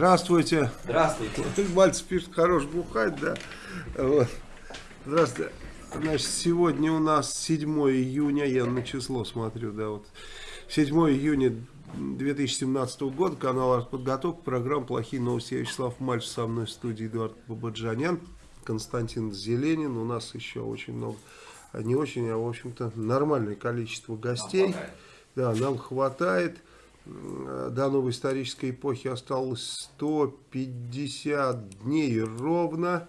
Здравствуйте. Здравствуйте. Мальцев пишет, хорош бухать, да. Вот. Здравствуйте. Значит, сегодня у нас 7 июня, я на число смотрю, да, вот. 7 июня 2017 года, канал «Артподготовка», программа «Плохие новости». Я Вячеслав Мальцев, со мной в студии Эдуард Бабаджанян, Константин Зеленин. У нас еще очень много, не очень, а в общем-то нормальное количество гостей. Нам да, нам хватает. До новой исторической эпохи осталось 150 дней ровно.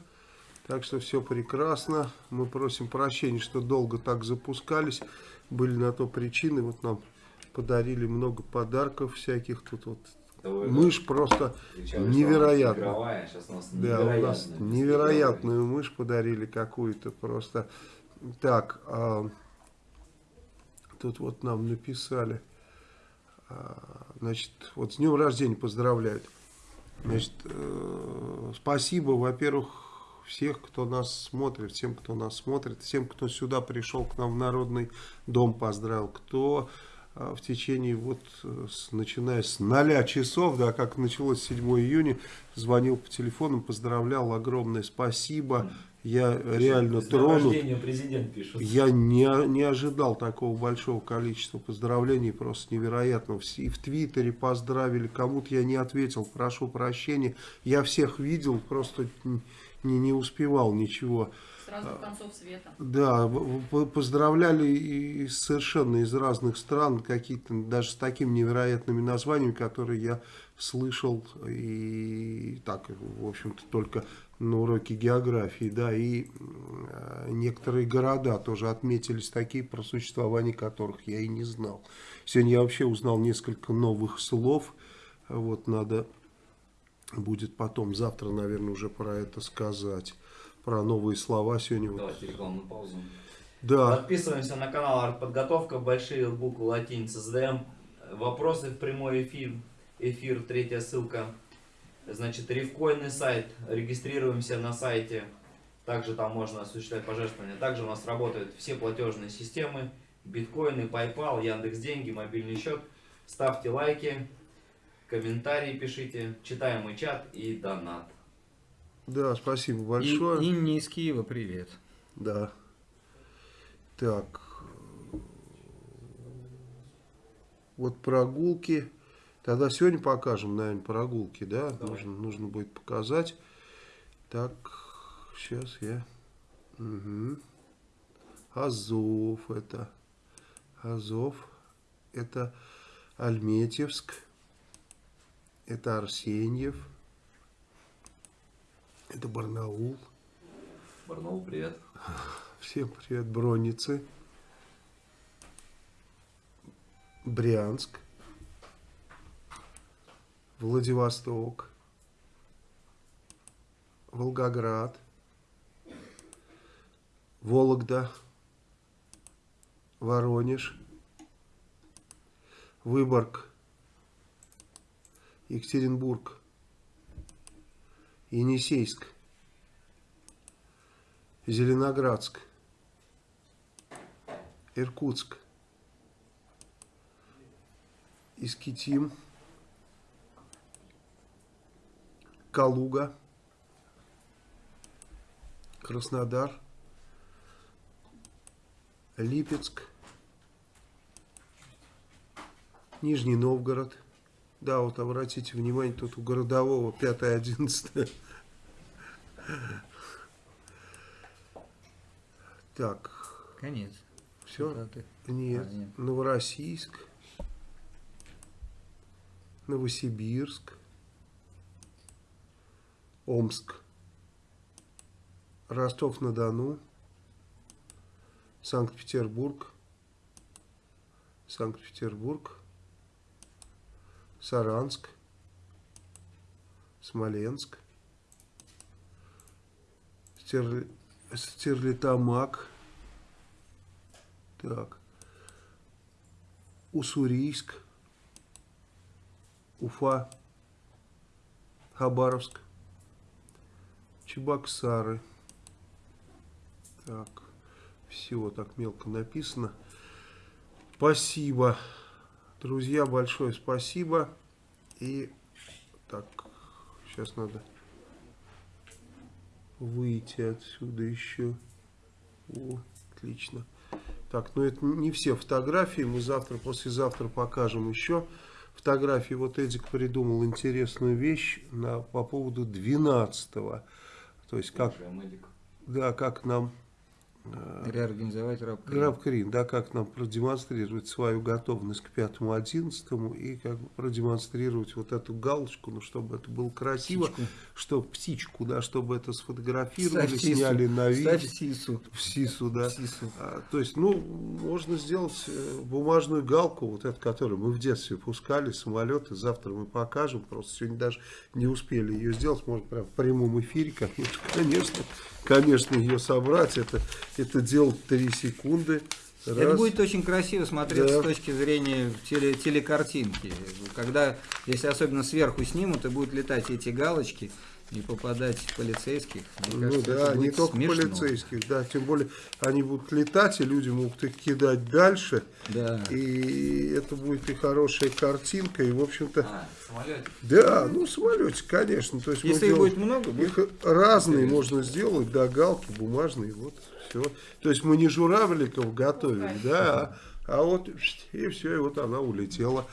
Так что все прекрасно. Мы просим прощения, что долго так запускались. Были на то причины. Вот нам подарили много подарков всяких. Тут вот мышь просто невероятная. Да, у нас невероятную мышь подарили какую-то просто. Так, а, тут вот нам написали. А, значит, вот с днем рождения поздравляют. Значит, э, спасибо, во-первых, всех, кто нас смотрит, всем, кто нас смотрит, всем, кто сюда пришел к нам в Народный дом, поздравил, кто э, в течение, вот, э, начиная с 0 часов, да, как началось 7 июня, звонил по телефону, поздравлял, огромное спасибо, я реально тронут. пишет. Я не, не ожидал такого большого количества поздравлений, просто невероятно. И в Твиттере поздравили, кому-то я не ответил, прошу прощения. Я всех видел, просто не, не успевал ничего. Сразу концов света. Да, поздравляли и совершенно из разных стран, какие-то даже с такими невероятными названиями, которые я слышал и так, в общем-то, только на уроке географии, да, и э, некоторые города тоже отметились такие, про существование которых я и не знал. Сегодня я вообще узнал несколько новых слов, вот надо будет потом, завтра, наверное, уже про это сказать, про новые слова сегодня. Давайте рекламную паузу. Да. Подписываемся на канал Артподготовка, большие буквы латиницы, задаем вопросы в прямой эфир, эфир, третья ссылка Значит, рифкоинный сайт, регистрируемся на сайте, также там можно осуществлять пожертвования. Также у нас работают все платежные системы, биткоины, PayPal, Яндекс Деньги, мобильный счет. Ставьте лайки, комментарии пишите, читаемый чат и донат. Да, спасибо большое. И, Инне из Киева привет. Да. Так. Вот прогулки. Тогда сегодня покажем, наверное, прогулки, да? Нужно, нужно будет показать. Так, сейчас я... Угу. Азов это. Азов. Это Альметьевск. Это Арсеньев. Это Барнаул. Барнаул, привет. Всем привет, Броницы. Брянск. Владивосток, Волгоград, Вологда, Воронеж, Выборг, Екатеринбург, Енисейск, Зеленоградск, Иркутск, Искитим, Калуга, Краснодар, Липецк, Нижний Новгород. Да, вот обратите внимание, тут у городового 5-11. Так. Конец. Все? Да, ты... Нет. А, нет. Новороссийск. Новосибирск. Омск, Ростов-на-Дону, Санкт-Петербург, Санкт-Петербург, Саранск, Смоленск, Стер... Стерлитамак. Так. Уссурийск. Уфа. Хабаровск. Чебоксары. Так. Все так мелко написано. Спасибо. Друзья, большое спасибо. И так, сейчас надо выйти отсюда еще. О, отлично. Так, ну это не все фотографии. Мы завтра, послезавтра покажем еще фотографии. Вот Эдик придумал интересную вещь на, по поводу 12 -го. То есть как, да, как нам Реорганизовать рабкрин. Рабкрин, да, как нам продемонстрировать свою готовность к 5-11 и как бы продемонстрировать вот эту галочку, ну, чтобы это было красиво, Птичку. чтобы птичку, да, чтобы это сфотографировали, Ставь сису. сняли на видео. Ставь сису. В СИСу, да. В сису. А, то есть, ну, можно сделать э, бумажную галку, вот эту, которую мы в детстве пускали, самолеты, завтра мы покажем, просто сегодня даже не успели ее сделать, можно прям в прямом эфире, конечно, конечно, конечно, ее собрать, это, это делать 3 секунды. Это Раз. будет очень красиво смотреться Да. с точки зрения теле, телекартинки. Когда, если особенно сверху снимут, и будут летать эти галочки и попадать в полицейских, мне Ну кажется, да, не только смешно. полицейских, да, тем более они будут летать, и люди могут их кидать дальше, Да. и это будет и хорошая картинка, и в общем-то, А, самолетик. да, ну самолете, конечно, то есть мы Если их делаем- будет много, будет Их разные можно сделать, да, галки бумажные, вот, все. То есть мы не журавликов готовили, да, а, а вот и все, и вот она улетела.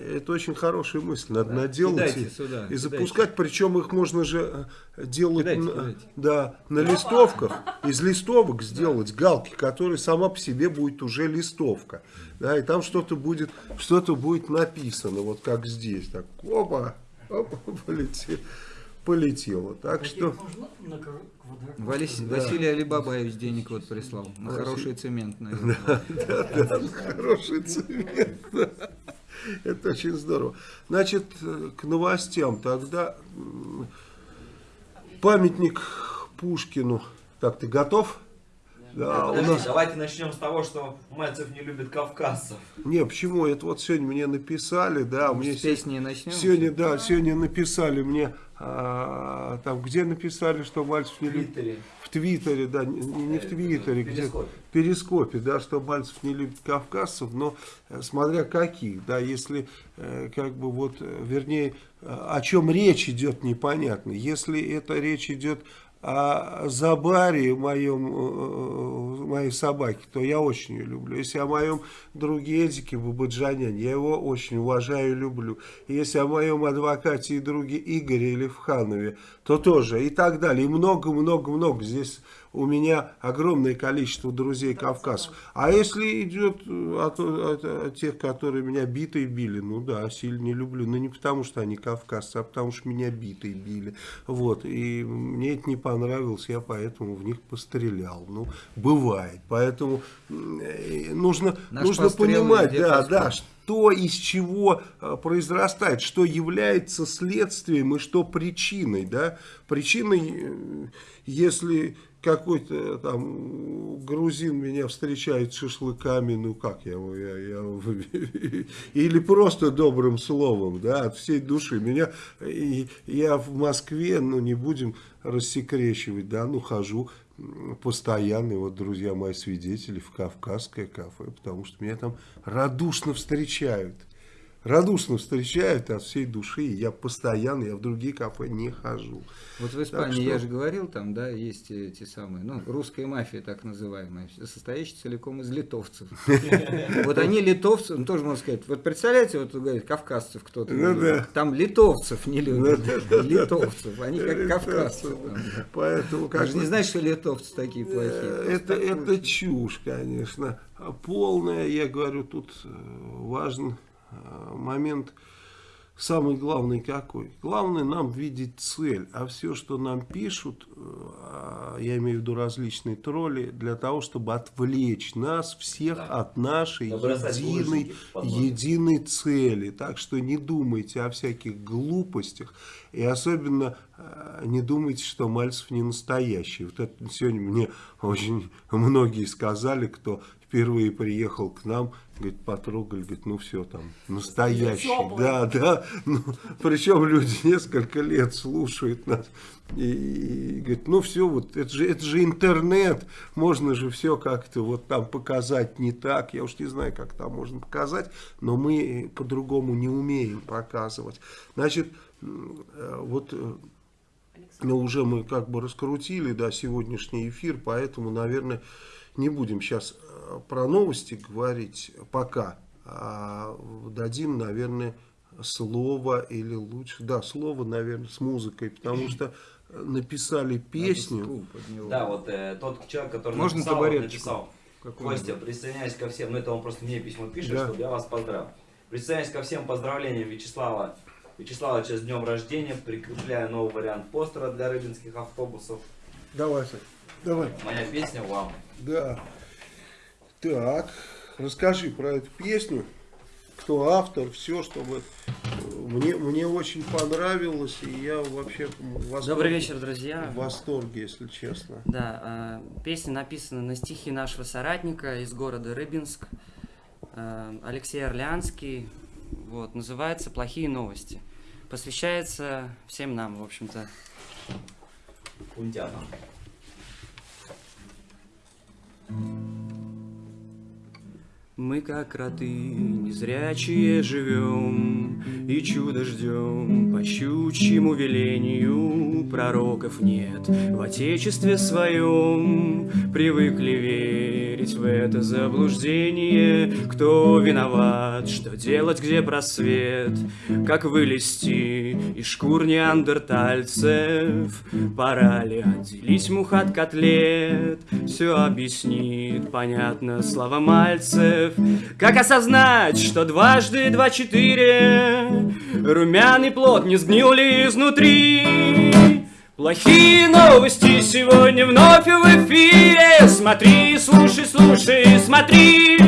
Это очень хорошая мысль, надо наделать Кидайте и, сюда, и кидайте. запускать, причем их можно же э, делать Кидайте, на, кидайте. Да, на листовках, из листовок сделать галки, которые сама по себе будет уже листовка, да, и там что-то будет, что-то будет написано, вот как здесь, так, опа, опа, полетело, полетело, так что... Валис- Василий Алибабаевич денег вот прислал. На хороший цемент, наверное. Хороший цвет. да. Это очень здорово. Значит, э, к новостям тогда памятник Пушкину. Так, ты готов? Да, у Подожди, нас... Давайте начнем с того, что Мальцев не любит кавказцев. Не, почему? Это вот сегодня мне написали, да, мне С песни начнем. сегодня, да, сегодня написали мне, а, там, где написали, что Мальцев не любит? Твиттере. В Твиттере, да, не, не в Твиттере, В где в Перископе, да, что Мальцев не любит кавказцев, но э, смотря каких, да, если э, как бы вот, э, вернее, э, о чем речь идет, непонятно. Если это речь идет о Забаре, моем, моей собаке, то я очень ее люблю. Если о моем друге Эдике Бабаджаняне, я его очень уважаю и люблю. Если о моем адвокате и друге Игоре Левханове, то тоже и так далее. И много-много-много. Здесь у меня огромное количество друзей кавказцев. А если идет э, от, от- от тех, которые меня битой били, ну да, сильно не люблю. Но не потому, что они кавказцы, а потому, что меня битой били. Вот. И мне это не понравилось, я поэтому в них пострелял. Ну, бывает. Поэтому э, нужно, Наш нужно понимать, да, происходит. да, что из чего э, произрастает, что является следствием и что причиной, да, причиной, если какой-то там грузин меня встречает шашлыками, ну как я, я, я- или просто добрым словом, да, от всей души. Меня, и я в Москве, ну не будем рассекречивать, да, ну хожу постоянно, вот друзья мои свидетели в Кавказское кафе, потому что меня там радушно встречают. Радушно встречают от всей души, я постоянно, я в другие кафе не хожу. Вот в Испании, что- я же говорил, там, да, есть эти самые, ну, русская мафия, так называемая, состоящая целиком из литовцев. Вот они литовцы, ну, тоже можно сказать, вот представляете, вот говорит, кавказцев кто-то, Ну там литовцев не любят, Ну литовцев, они как кавказцы. Поэтому как же не знаешь, что литовцы такие плохие. Э, Это, это чушь, конечно. Полная, я говорю, тут э, важен момент, самый главный какой. Главное нам видеть цель, а все, что нам пишут, э, э, я имею в виду различные тролли, для того, чтобы отвлечь нас всех Да. от нашей единой, единой цели. Так что не думайте о всяких глупостях. И особенно э, не думайте, что Мальцев не настоящий. Вот это сегодня мне очень многие сказали, кто впервые приехал к нам, говорит, потрогали, говорит, ну все там, настоящий. Тёплый. Да, да. Ну, причем люди несколько лет слушают нас. И, и говорит, ну все, вот это же, это же интернет, можно же все как-то вот там показать не так. Я уж не знаю, как там можно показать, но мы по-другому не умеем показывать. Значит, э, вот э, ну, уже мы как бы раскрутили, да, сегодняшний эфир, поэтому, наверное, не будем сейчас про новости говорить пока, а дадим, наверное, слово или лучше, да, слово, наверное, с музыкой, потому что написали песню. Да, вот э, тот человек, который Можно написал, написал? Костя, присоединяюсь ко всем, ну это он просто мне письмо пишет, Да. чтобы я вас поздравил. Присоединяюсь ко всем поздравлениям Вячеслава Вячеславовича с днем рождения, прикрепляю новый вариант постера для рыбинских автобусов. Давай, Сань, давай. Моя песня вам. Да. Так, расскажи про эту песню. Кто автор, все, чтобы э, мне, мне очень понравилось, и я вообще в восторге, Добрый вечер, друзья. в восторге, если честно. Да, э, песня написана на стихи нашего соратника из города Рыбинск, э, Алексей Орлянский. Вот, называется «Плохие новости». Посвящается всем нам, в общем-то. Кунтяна. Мы, как кроты, незрячие живем И чудо ждем. По щучьему велению Пророков нет. В отечестве своем Привыкли верить в это заблуждение. Кто виноват, что делать, где просвет? Как вылезти из шкур неандертальцев Пора ли отделить мух от котлет? Все объяснит, понятно, слова Мальцев Как осознать, что дважды два четыре Румяный плод не сгнил ли изнутри? Плохие новости сегодня вновь в эфире. Смотри, слушай, слушай, смотри.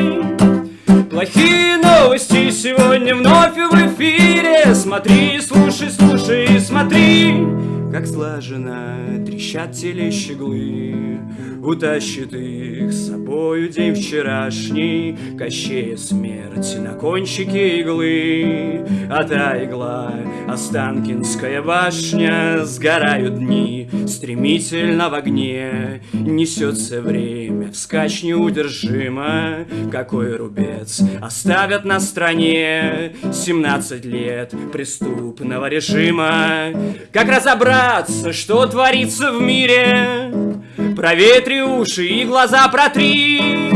Плохие новости сегодня вновь в эфире. Смотри, слушай, слушай, смотри. Как слаженно трещат телещеглы Утащит их с собою день вчерашний. Кощея смерть на кончике иглы. А та игла, Останкинская башня Сгорают дни стремительно в огне. Несется время вскачь неудержимо. Какой рубец оставят на стране? 17 лет преступного режима. Как разобраться, что творится в мире Проветри уши и глаза протри.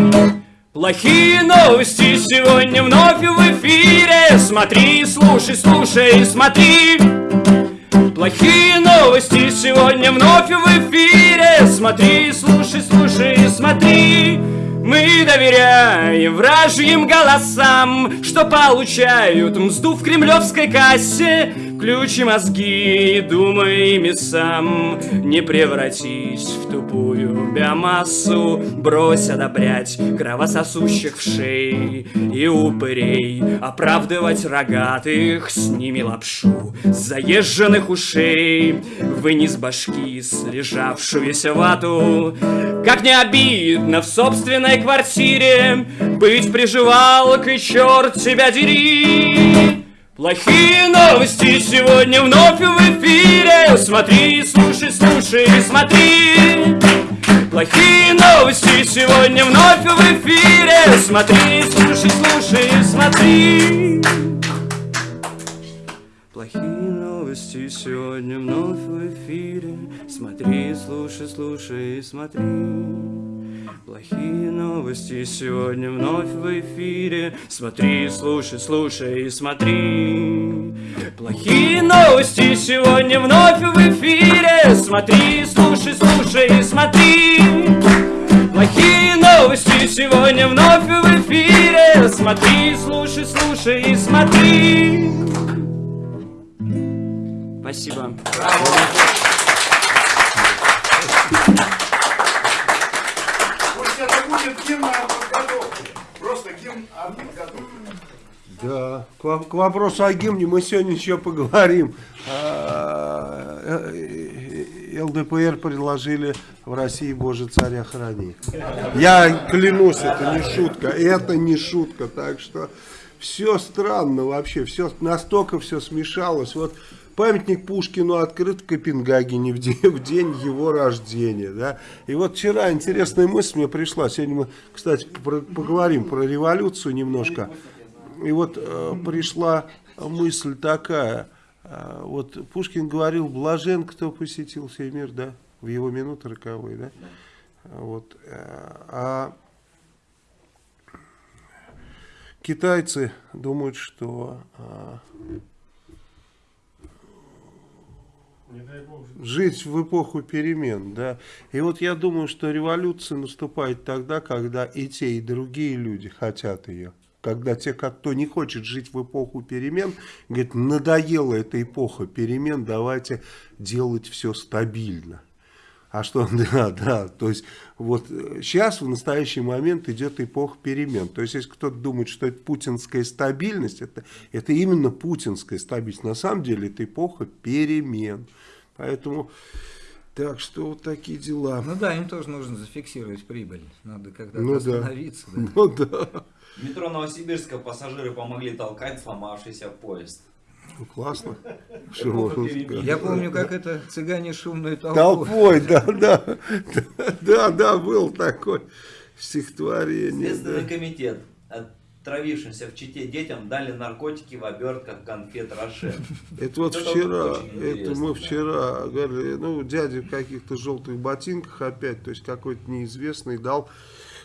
Плохие новости сегодня вновь в эфире. Смотри, слушай, слушай, смотри. Плохие новости сегодня вновь в эфире. Смотри, слушай, слушай, смотри. Мы доверяем вражьим голосам Что получают мзду в кремлевской кассе Ключи мозги, думай ими сам Не превратись в тупую биомассу. Брось одобрять кровососущих в шеи И упырей. Оправдывать рогатых Сними лапшу заезженных ушей. Вынес башки слежавшуюся вату. Как не обидно в собственной квартире Быть приживалкой, черт тебя дери Плохие новости сегодня вновь в эфире. Смотри, слушай, слушай, смотри. Плохие новости сегодня вновь в эфире. Смотри, слушай, слушай, смотри. Плохие новости сегодня вновь в эфире. Смотри, слушай, слушай, смотри Плохие новости сегодня вновь в эфире. Смотри, слушай, слушай, смотри. Плохие новости сегодня вновь в эфире. Смотри, слушай, слушай, смотри. Плохие новости сегодня вновь в эфире. Смотри, слушай, слушай, смотри. Спасибо. Пусть это будет гимн о подготовке. Просто гимн о подготовке. Да, к, во- к вопросу о гимне мы сегодня еще поговорим. А, э, э, ЛДПР предложили в России Боже царя храни. Я клянусь, это не шутка, это не шутка, так что все странно вообще, все настолько все смешалось. Вот памятник Пушкину открыт в Копенгагене в день, в день его рождения, да. И вот вчера интересная мысль мне пришла. Сегодня мы, кстати, про- поговорим про революцию немножко. И вот э, пришла мысль такая. э, вот Пушкин говорил, блажен, кто посетил сей мир, да, в его минуты роковые, да. Вот, э, а китайцы думают, что э, жить в эпоху перемен, да. И вот я думаю, что революция наступает тогда, когда и те, и другие люди хотят ее. Когда те, кто не хочет жить в эпоху перемен, говорит, надоела эта эпоха перемен, давайте делать все стабильно. А что, да, да, то есть вот сейчас в настоящий момент идет эпоха перемен. То есть если кто-то думает, что это путинская стабильность, это, это именно путинская стабильность. На самом деле это эпоха перемен. Поэтому, так что вот такие дела. Ну да, им тоже нужно зафиксировать прибыль. Надо когда-то Ну да. остановиться. да. Ну да, В метро Новосибирска пассажиры помогли толкать сломавшийся поезд. ну, классно. Я помню, как это цыгане шумную толпу. Толпой, да, да, да, да, был такой стихотворение. Следственный да. комитет отравившимся в Чите детям дали наркотики в обертках конфет Роше. Это вот Это вчера, это мы да. вчера говорили, ну, дядя в каких-то желтых ботинках опять, то есть какой-то неизвестный дал.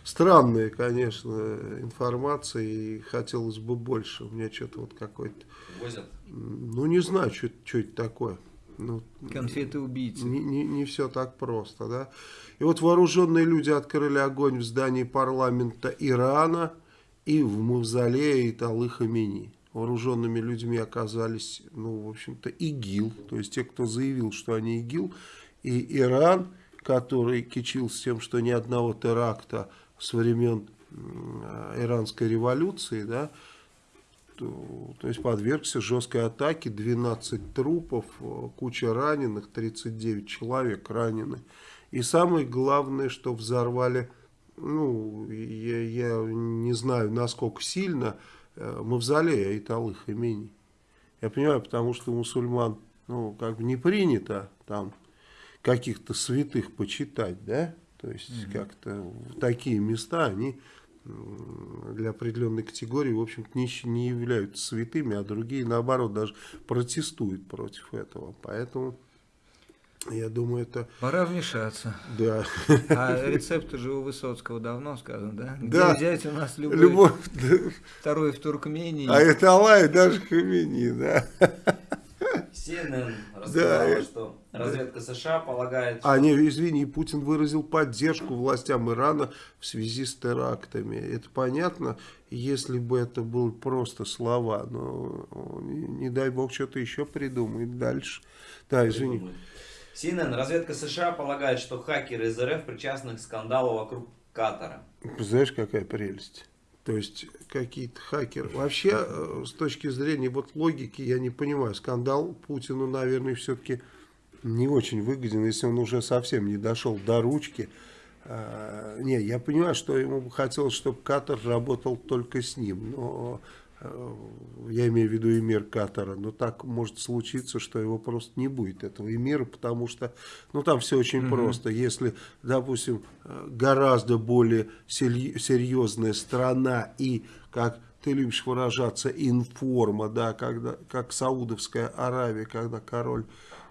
Странная, конечно, информация, и хотелось бы больше. У меня что-то вот какой-то, Возят. ну, не знаю, что, что это такое. Ну, Конфеты убийцы. не, не, не все так просто, да. И вот вооруженные люди открыли огонь в здании парламента Ирана и в мавзолее Италы Хамини. Вооруженными людьми оказались, ну, в общем-то, ИГИЛ, то есть те, кто заявил, что они ИГИЛ, и Иран, который кичился тем, что ни одного теракта с времен иранской революции, да, то, то есть подвергся жесткой атаке, 12 трупов, э, куча раненых, 39 человек ранены. И самое главное, что взорвали, ну, я, я не знаю, насколько сильно, э, мавзолей Айталы Хамини. Я понимаю, потому что мусульман, ну, как бы не принято там каких-то святых почитать, да? То есть как-то в такие места они для определенной категории, в общем-то, не, не являются святыми, а другие, наоборот, даже протестуют против этого. Поэтому, я думаю, это, Пора вмешаться. да, А рецепты же у Высоцкого давно сказано, да? Где Да. взять у нас любой, любовь, да. второй в Туркмении. а это Аллах даже Хамини, да. CNN рассказала, это- что разведка США полагает, что А, не, извини, Путин выразил поддержку властям Ирана в связи с терактами. Это понятно, если бы это были просто слова, но не, не дай бог что-то еще придумает дальше. Да, извини. CNN, разведка США полагает, что хакеры из РФ причастны к скандалу вокруг Катара. Знаешь, какая прелесть? То есть какие-то хакеры. Вообще, э, с точки зрения вот логики, я не понимаю, скандал Путину, наверное, все-таки не очень выгоден, если он уже совсем не дошел до ручки. А, Не, я понимаю, что ему бы хотелось, чтобы Катар работал только с ним, но э, я имею в виду эмир Катара, но так может случиться, что его просто не будет, этого эмира, потому что, ну, там все очень просто. Если, допустим, э, гораздо более серьезная страна и, как ты любишь выражаться, информа, да, когда, как Саудовская Аравия, когда король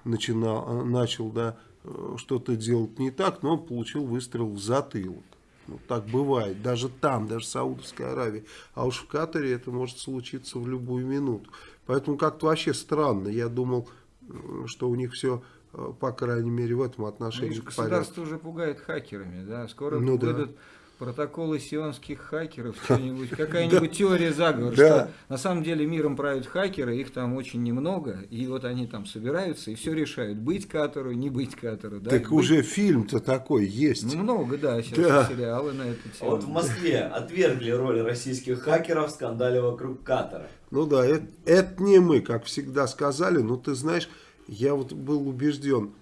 начинал, э, начал, да, э, что-то делать не так, но он получил выстрел в затылок. Ну, так бывает, даже там, даже в Саудовской Аравии. А уж в Катаре это может случиться в любую минуту. Поэтому как-то вообще странно. Я думал, что у них все, по крайней мере, в этом Ну, отношении видишь, в порядке. государство уже пугает хакерами, да, скоро Ну да. Протоколы сионских хакеров, что-нибудь, какая-нибудь теория заговора, Да. что на самом деле миром правят хакеры, их там очень немного, и вот они там собираются и все решают, быть катору, не быть катору. Да, Так уже фильм-то такой есть. Ну, много, да, сейчас сериалы на эту тему. Вот в Москве отвергли роль российских хакеров в скандале вокруг Катара. Ну да, это, это не мы, как всегда сказали, но ты знаешь, я вот был убежден,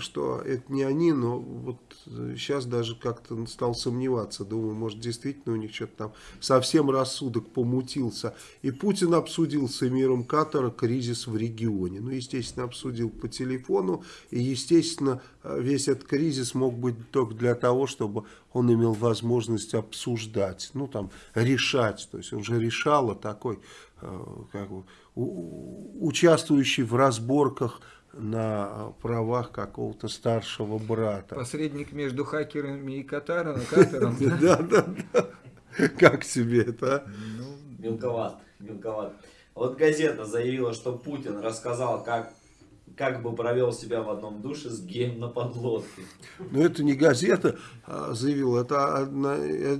что это не они, но вот сейчас даже как-то стал сомневаться. Думаю, может действительно у них что-то там совсем рассудок помутился. И Путин обсудил с эмиром Катара кризис в регионе. Ну, естественно, обсудил по телефону. И, естественно, э, весь этот кризис мог быть только для того, чтобы он имел возможность обсуждать, ну, там, решать. То есть он же решал, а такой, э, как бы, участвующий в разборках на правах какого-то старшего брата. Посредник между хакерами и Катаром, Катаром. да? Да, да. Как тебе это? а? Мелковат, мелковат. Вот газета заявила, что Путин рассказал, как, как бы провел себя в одном душе с геем на подлодке. Но это не газета а, заявила, это одна- э,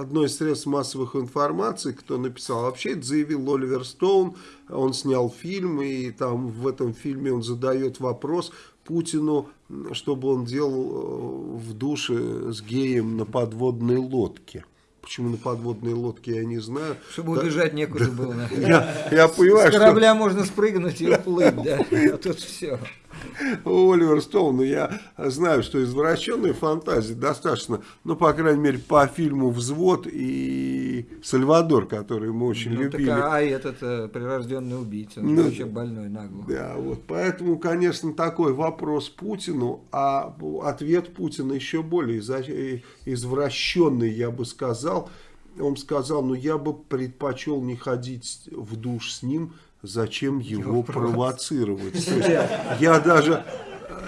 одно из средств массовых информации, кто написал. Вообще это заявил Оливер Стоун, он снял фильм, и там в этом фильме он задает вопрос Путину, чтобы он делал э, в душе с геем на подводной лодке. Почему на подводной лодке, я не знаю. Чтобы Да. убежать некуда было. Я, понимаю, С что... корабля можно спрыгнуть и уплыть, да. А тут все. Оливер Стоун, ну, я знаю, что извращенной фантазии достаточно, ну, по крайней мере, по фильму «Взвод» и «Сальвадор», который мы очень Ну, так, любили. а этот э, прирожденный убийца, он Ну, вообще больной нагло. Да, вот поэтому, конечно, такой вопрос Путину, а ответ Путина еще более э, извращенный, я бы сказал. Он сказал, ну я бы предпочел не ходить в душ с ним, зачем его провоцировать. То есть я даже,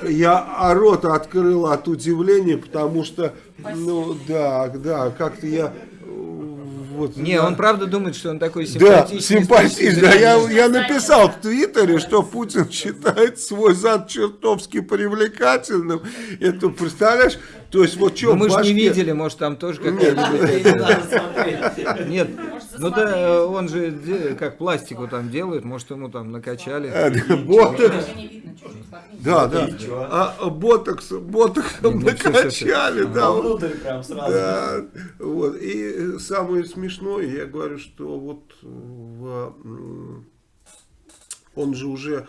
я а рот открыл от удивления, потому что, ну да, да, как-то я... э, Вот, Не, да. он правда думает, что он такой Да, симпатичный. симпатичный. Да, я, я написал в Твиттере, что Путин считает свой зад чертовски привлекательным. Это, представляешь, то есть вот что Ну, мы же не видели, может там тоже смотреть. Нет, ну да, он же как пластику там делает, может ему там накачали. Ботокс, чуть-чуть смотрите. да, да, а, а ботокс, ботоксом Не, ну, накачали, да, прям сразу. Да, вот. И э, самое смешное, я говорю, что вот м, он же уже э,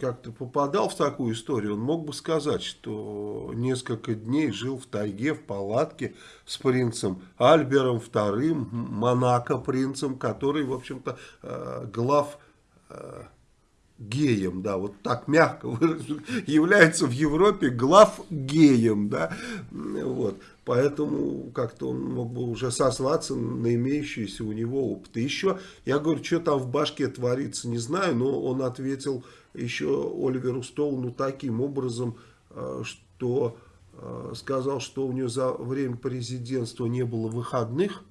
как-то попадал в такую историю, он мог бы сказать, что несколько дней жил в тайге, в палатке с принцем Альбером II, Монако принцем, который, в общем-то, э, глав э, геем, да, вот так мягко выражу, является в Европе глав геем, да, вот, поэтому как-то он мог бы уже сослаться на имеющийся у него опыт. И еще, я говорю, что там в башке творится, не знаю, но он ответил еще Оливеру Стоуну таким образом, э, что э, сказал, что у него за время президентства не было выходных,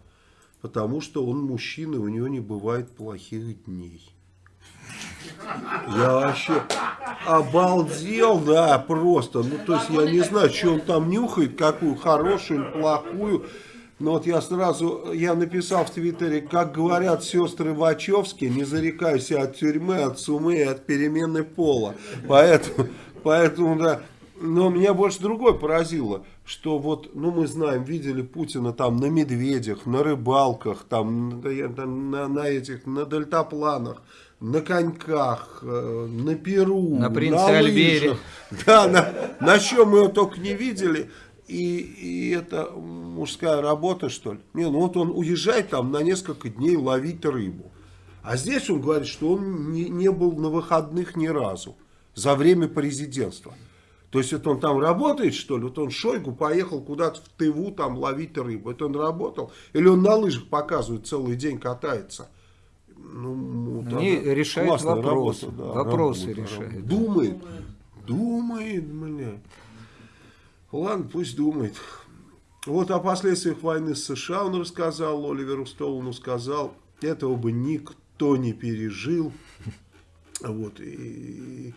потому что он мужчина, у него не бывает плохих дней. Я вообще обалдел, да, просто. Ну, то есть, я не знаю, что он там нюхает, какую хорошую, плохую. Но вот я сразу, я написал в Твиттере, как говорят сестры Вачовски, не зарекайся от тюрьмы, от сумы и от перемены пола. Поэтому, поэтому, да. Но меня больше другое поразило, что вот, ну мы знаем, видели Путина там на медведях, на рыбалках, там, там, на, на этих, на дельтапланах, на коньках, э, на Перу, На принце лыжах. Альбере. Да, на, на чем мы его только не видели. И, и это мужская работа, что ли? Не, ну вот он уезжает там на несколько дней ловить рыбу. А здесь он говорит, что он не, не был на выходных ни разу за время президентства. То есть это он там работает, что ли? Вот он Шойгу поехал куда-то в Тыву там ловить рыбу. Это он работал? Или он на лыжах показывает, целый день катается? Ну, вот Они она решают вопросы. работа, Вопросы работа, решают. работа. Думает. Думает, бля. Ладно, пусть думает. Вот о последствиях войны с США он рассказал, Оливеру Стоуну сказал, этого бы никто не пережил. Вот, и,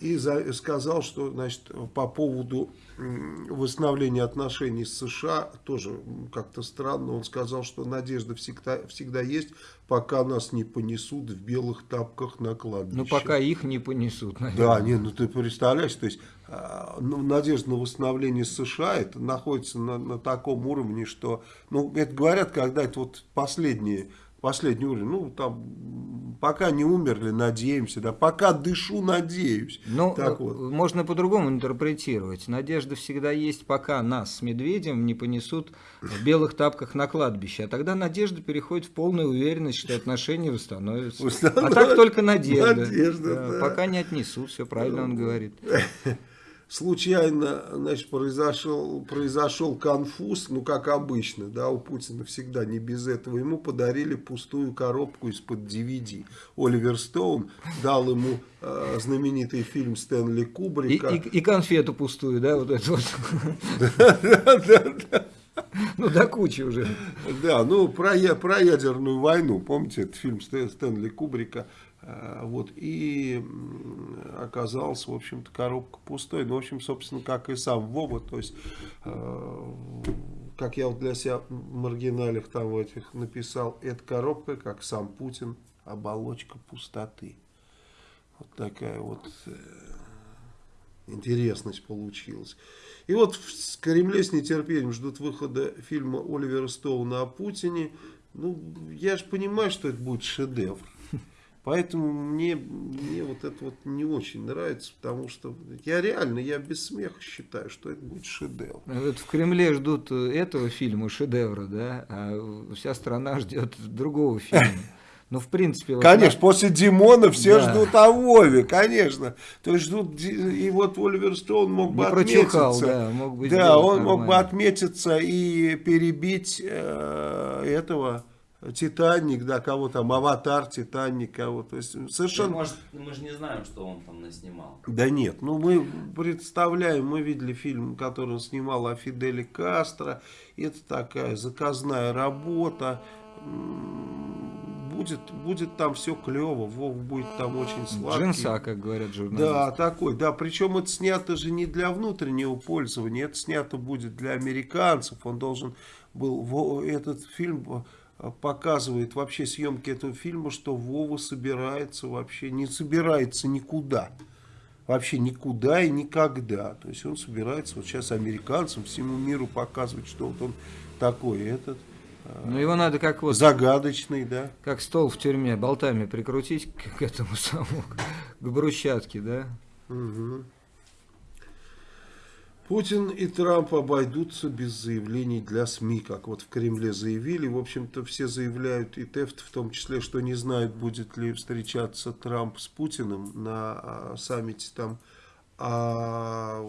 и за- сказал, что значит, по поводу восстановления отношений с США, тоже как-то странно, он сказал, что надежда всегда, всегда есть, пока нас не понесут в белых тапках на кладбище. Ну, пока их не понесут, Да, наверное. не, ну ты представляешь, то есть а, ну, надежда на восстановление США это находится на, на таком уровне, что, ну, это говорят, когда это вот последние, последний уровень, ну, там, пока не умерли, надеемся, да, пока дышу, надеюсь. Ну, так э, вот. можно по-другому интерпретировать. Надежда всегда есть, пока нас с медведем не понесут в белых тапках на кладбище. А тогда надежда переходит в полную уверенность, что отношения восстановятся. А Восстановят. так только надежда. Надежда, Да, да. Пока не отнесут, все правильно он говорит. Случайно, значит, произошел, произошел конфуз, ну, как обычно, да, у Путина всегда не без этого. Ему подарили пустую коробку из-под DVD. Оливер Стоун дал ему э, знаменитый фильм Стэнли И, Кубрика. и- и конфету пустую, да, вот эту вот. Ну, до кучи уже. Да, ну про, я- про ядерную войну, помните, это фильм Стэ- Стэнли Кубрика, вот, и оказалась, в общем-то, коробка пустой, ну, в общем, собственно, как и сам Вова, то есть, э, как я вот для себя в маргиналях там в этих написал, эта коробка, как сам Путин, оболочка пустоты. Вот такая вот э, интересность получилась. И вот в Кремле с нетерпением ждут выхода фильма Оливера Стоуна о Путине. Ну, я же понимаю, что это будет шедевр. Поэтому мне, мне вот это вот не очень нравится, потому что я реально, я без смеха считаю, что это будет шедевр. Вот в Кремле ждут э, этого фильма, шедевра, да, а вся страна ждет другого фильма. Ну, в принципе... вот Конечно, после Димона все Да. ждут о Вове, конечно. То есть ждут, и вот Оливер Стоун мог бы Не прочухал, отметиться. да, мог бы Да, он мог бы нормально. отметиться и перебить э, этого Титаник, да, кого там, Аватар, Титаник, кого. То есть Ну, совершенно... Может, мы же не знаем, что он там наснимал. Да нет, ну мы представляем, мы видели фильм, который он снимал о Фиделе Кастро. Это такая заказная работа. Будет, будет там все клево, Вов будет там очень сладкий. Джинса, как говорят журналисты. Да, такой, да, причем это снято же не для внутреннего пользования, это снято будет для американцев, он должен был, этот фильм показывает вообще съемки этого фильма, что Вова собирается вообще, не собирается никуда, вообще никуда и никогда, то есть он собирается вот сейчас американцам, всему миру показывать, что вот он такой, этот, Ну, его надо как вот, загадочный, да. как стол в тюрьме, болтами прикрутить к, этому самому, к брусчатке, да? Мгм. Путин и Трамп обойдутся без заявлений для СМИ, как вот в Кремле заявили. В общем-то, все заявляют, и Тефт в том числе, что не знают, будет ли встречаться Трамп с Путиным на а, саммите там. А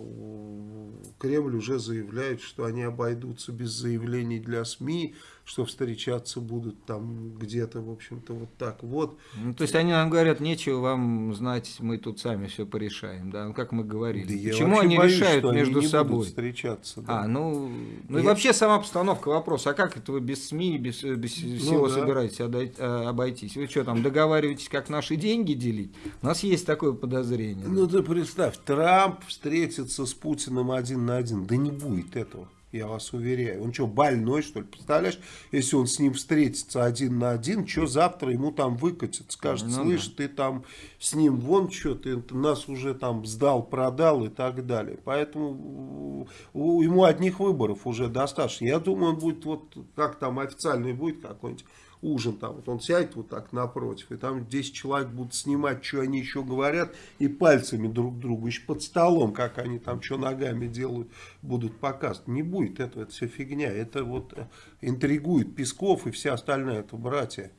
Кремль уже заявляет, что они обойдутся без заявлений для СМИ, что встречаться будут там где-то, в общем-то, вот так вот. Ну, то есть они нам говорят, нечего вам знать, мы тут сами все порешаем, да, ну, как мы говорили. Да Почему они боюсь, решают что они между будут собой? встречаться. да. А, ну, ну и Я- вообще сама обстановка вопроса, а как это вы без СМИ, без, э, без всего Ну да. собираетесь э, обойтись? Вы что, там договариваетесь, как наши деньги делить? У нас есть такое подозрение. Ну ты представь, Трамп встретится с Путиным один на один. Да не будет этого, я вас уверяю. Он что, больной, что ли? Представляешь, если он с ним встретится один на один, что завтра ему там выкатит? Скажет, Ну слышь, ты там с ним вон что, ты нас уже там сдал, продал и так далее. Поэтому ему одних выборов уже достаточно. Я думаю, он будет вот, как там официальный будет какой-нибудь ужин там, вот он сядет вот так напротив, и там 10 человек будут снимать, что они еще говорят, и пальцами друг другу, еще под столом, как они там, что ногами делают, будут показывать. Не будет этого, это все фигня, это вот э, интригует Песков и вся остальная, это братья,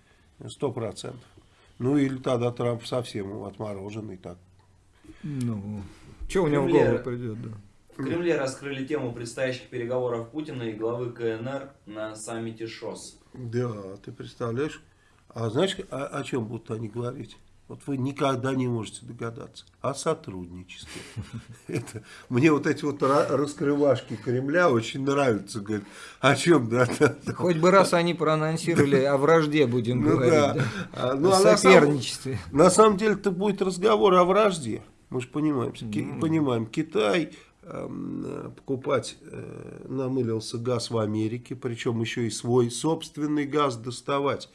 сто процентов. Ну или тогда Трамп совсем отмороженный так. Ну, что у него в голову придет, да. В Кремле раскрыли тему предстоящих переговоров Путина и главы КНР на саммите ШОС. Да, ты представляешь? А знаешь, о, о чем будут они говорить? Вот вы никогда не можете догадаться. О сотрудничестве. Это, мне вот эти вот ра- раскрывашки Кремля очень нравятся. Говорят, о чем, да? да, да. Хоть бы раз они проанонсировали, о вражде будем Ну говорить, да. да. А, ну, о а на самом- соперничестве. На самом деле это будет разговор о вражде. Мы же понимаем, Ки- Ну. понимаем, Китай покупать э, намылился газ в Америке, причем еще и свой собственный газ доставать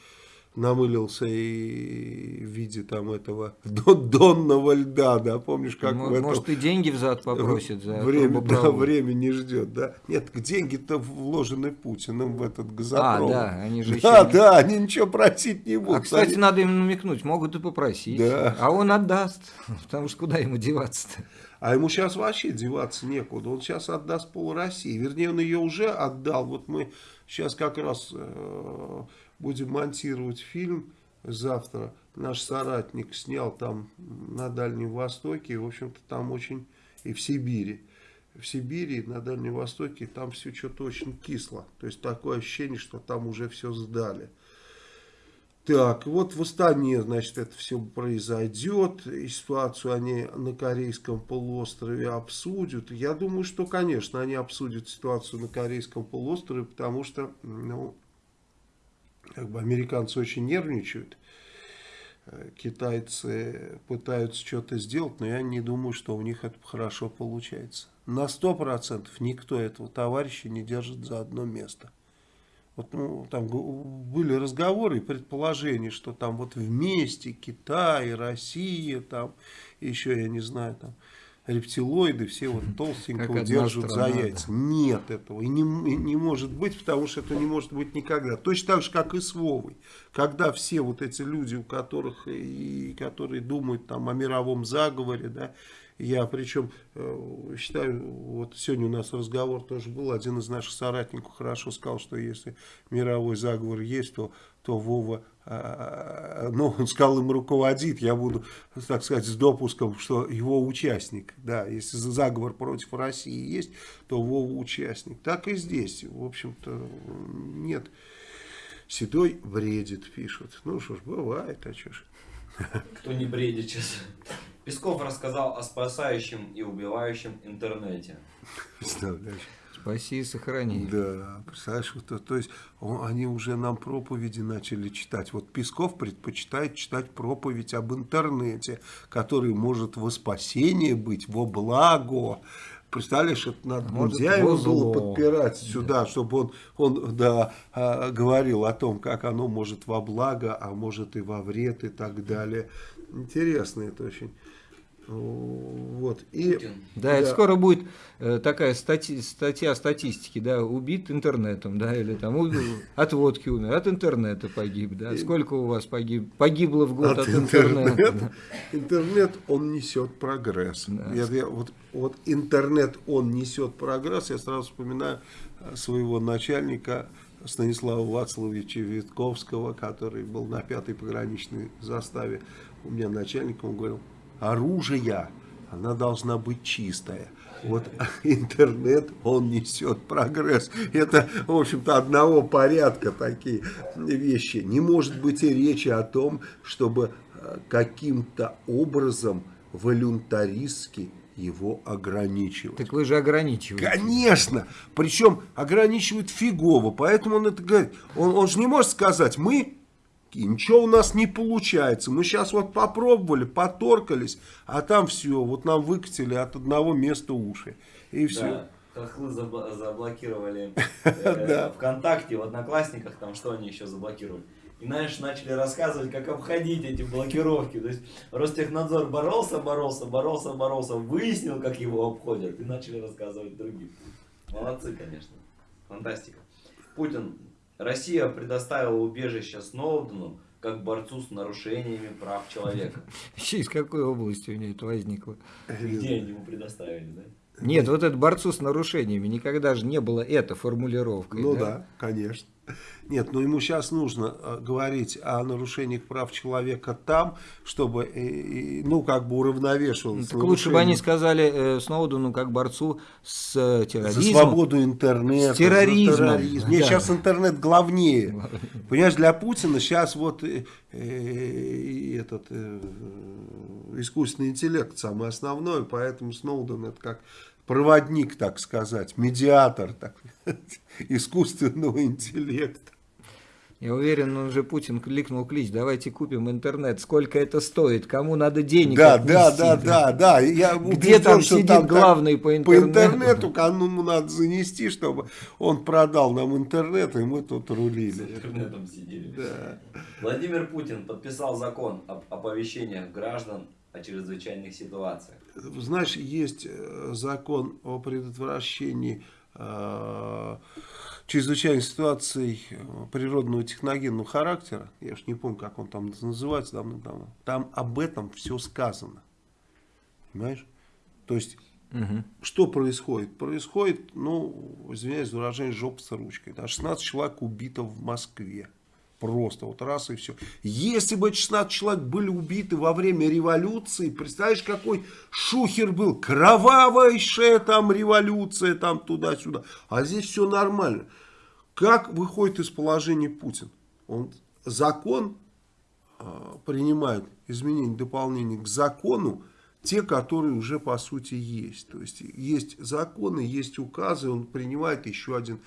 намылился и в виде там этого дон- донного льда, да, помнишь, как Мо- в этом- Может, и деньги взад попросит за время, да, время не ждет, да. Нет, деньги-то вложены Путиным в этот газопровод. А, да, они же Да, еще- да, они ничего просить не будут. А, кстати, Они- надо им намекнуть, могут и попросить. Да. А он отдаст, потому что куда ему деваться-то? А ему сейчас вообще деваться некуда. Он сейчас отдаст пол России. Вернее, он ее уже отдал. Вот мы сейчас как раз э, будем монтировать фильм завтра. Наш соратник снял там на Дальнем Востоке. В общем-то, там очень... И в Сибири. В Сибири, на Дальнем Востоке, там все что-то очень кисло. То есть, такое ощущение, что там уже все сдали. Так, вот в Астане, значит, это все произойдет, и ситуацию они на Корейском полуострове обсудят. Я думаю, что, конечно, они обсудят ситуацию на Корейском полуострове, потому что, ну, как бы американцы очень нервничают, китайцы пытаются что-то сделать, но я не думаю, что у них это хорошо получается. На сто процентов никто этого товарища не держит за одно место. Вот, ну, там были разговоры и предположения, что там вот вместе Китай, Россия, там еще, я не знаю, там рептилоиды все вот одна держат за яйца. Нет этого. И не, и не может быть, потому что это не может быть никогда. Точно так же, как и с Вовой. Когда все вот эти люди, у которых и которые думают там о мировом заговоре, да, я причем э, считаю, вот сегодня у нас разговор тоже был, один из наших соратников хорошо сказал, что если мировой заговор есть, то, то Вова, э, ну, он сказал, им руководит, я буду, так сказать, с допуском, что его участник, да, если заговор против России есть, то Вова участник. Так и здесь, в общем-то, нет. Седой бредит, пишут. Ну что ж, бывает, а что ж. Кто не бредит сейчас. Песков рассказал о спасающем и убивающем интернете. Представляешь? Спаси и сохрани. Да, представляешь, то, то есть он- они уже нам проповеди начали читать. Вот Песков предпочитает читать проповедь об интернете, который может во спасение быть, во благо. Представляешь, это надо может, Гундяева во было зло. подпирать сюда, чтобы он, он да, а, говорил о том, как оно может во благо, а может и во вред и так далее. Интересно это очень. Вот. И, Путин. Да, это скоро будет э, такая стати- статья статистики, да, убит интернетом, да, или там у- от водки умер, от интернета погиб, да. Сколько у вас погиб, погибло в год от, от интернета? интернета. Интернет, он несет прогресс. Да. Я- я вот, вот интернет, он несет прогресс. Я сразу вспоминаю э, своего начальника Станислава Вацлавовича Витковского, который был на пятой пограничной заставе. У меня начальник, он говорил, оружие, она должна быть чистая. Вот интернет, он несет прогресс. Это, в общем-то, одного порядка такие вещи. Не может быть и речи о том, чтобы э, каким-то образом волюнтаристски его ограничивать. Так вы же ограничиваете. Конечно. Причем ограничивают фигово. Поэтому он это говорит. Он, он же не может сказать, мы, и ничего у нас не получается. Мы сейчас вот попробовали, поторкались, а там все, вот нам выкатили от одного места уши. И все. Да, хохлы заблокировали э. ВКонтакте, в Одноклассниках, там что они еще заблокировали. И, знаешь, начали рассказывать, как обходить эти блокировки. То есть Ростехнадзор боролся, боролся, боролся, боролся, выяснил, как его обходят, и начали рассказывать другим. Молодцы, конечно. Фантастика. Путин. Россия предоставила убежище Сноудену как борцу с нарушениями прав человека. Вообще, из какой области у нее это возникло? Где они ему предоставили, да? Нет, вот это борцу с нарушениями никогда же не было это формулировкой. Ну да, конечно. Нет, но ему сейчас нужно э, говорить о нарушениях прав человека там, чтобы, э, ну, как бы уравновешивалось. Ну, Так лучше бы они сказали э, Сноудену как борцу с э, За терроризмом. свободу интернета. С терроризмом. за терроризм. Нет, Да. сейчас интернет главнее. Понимаешь, для Путина сейчас вот э, э, этот э, искусственный интеллект самый основной, поэтому Сноуден это как проводник, так сказать, медиатор так, сказать, искусственного интеллекта. Я уверен, он уже Путин кликнул клич, давайте купим интернет, сколько это стоит, кому надо денег Да, да, отнести, да, да, да. Я Где там что сидит там главный по По интернету? интернету кому надо занести, чтобы он продал нам интернет, и мы тут С рулили. интернетом сидели. Да. Владимир Путин подписал закон об оповещениях граждан о чрезвычайных ситуациях. Знаешь, есть э, закон о предотвращении э, чрезвычайных ситуаций э, природного техногенного характера. Я уж не помню, как он там называется давно-давно. Там об этом все сказано. Понимаешь? То есть Мгм. что происходит? Происходит, ну, извиняюсь за выражение, жопа с ручкой. Да, 16 человек убито в Москве. Просто вот раз и все. Если бы эти 16 человек были убиты во время революции, представляешь, какой шухер был, кровавейшая там революция, там туда-сюда. А здесь все нормально. Как выходит из положения Путин? Он закон а, принимает изменения, дополнения к закону, те, которые уже по сути есть. То есть есть законы, есть указы, он принимает еще один.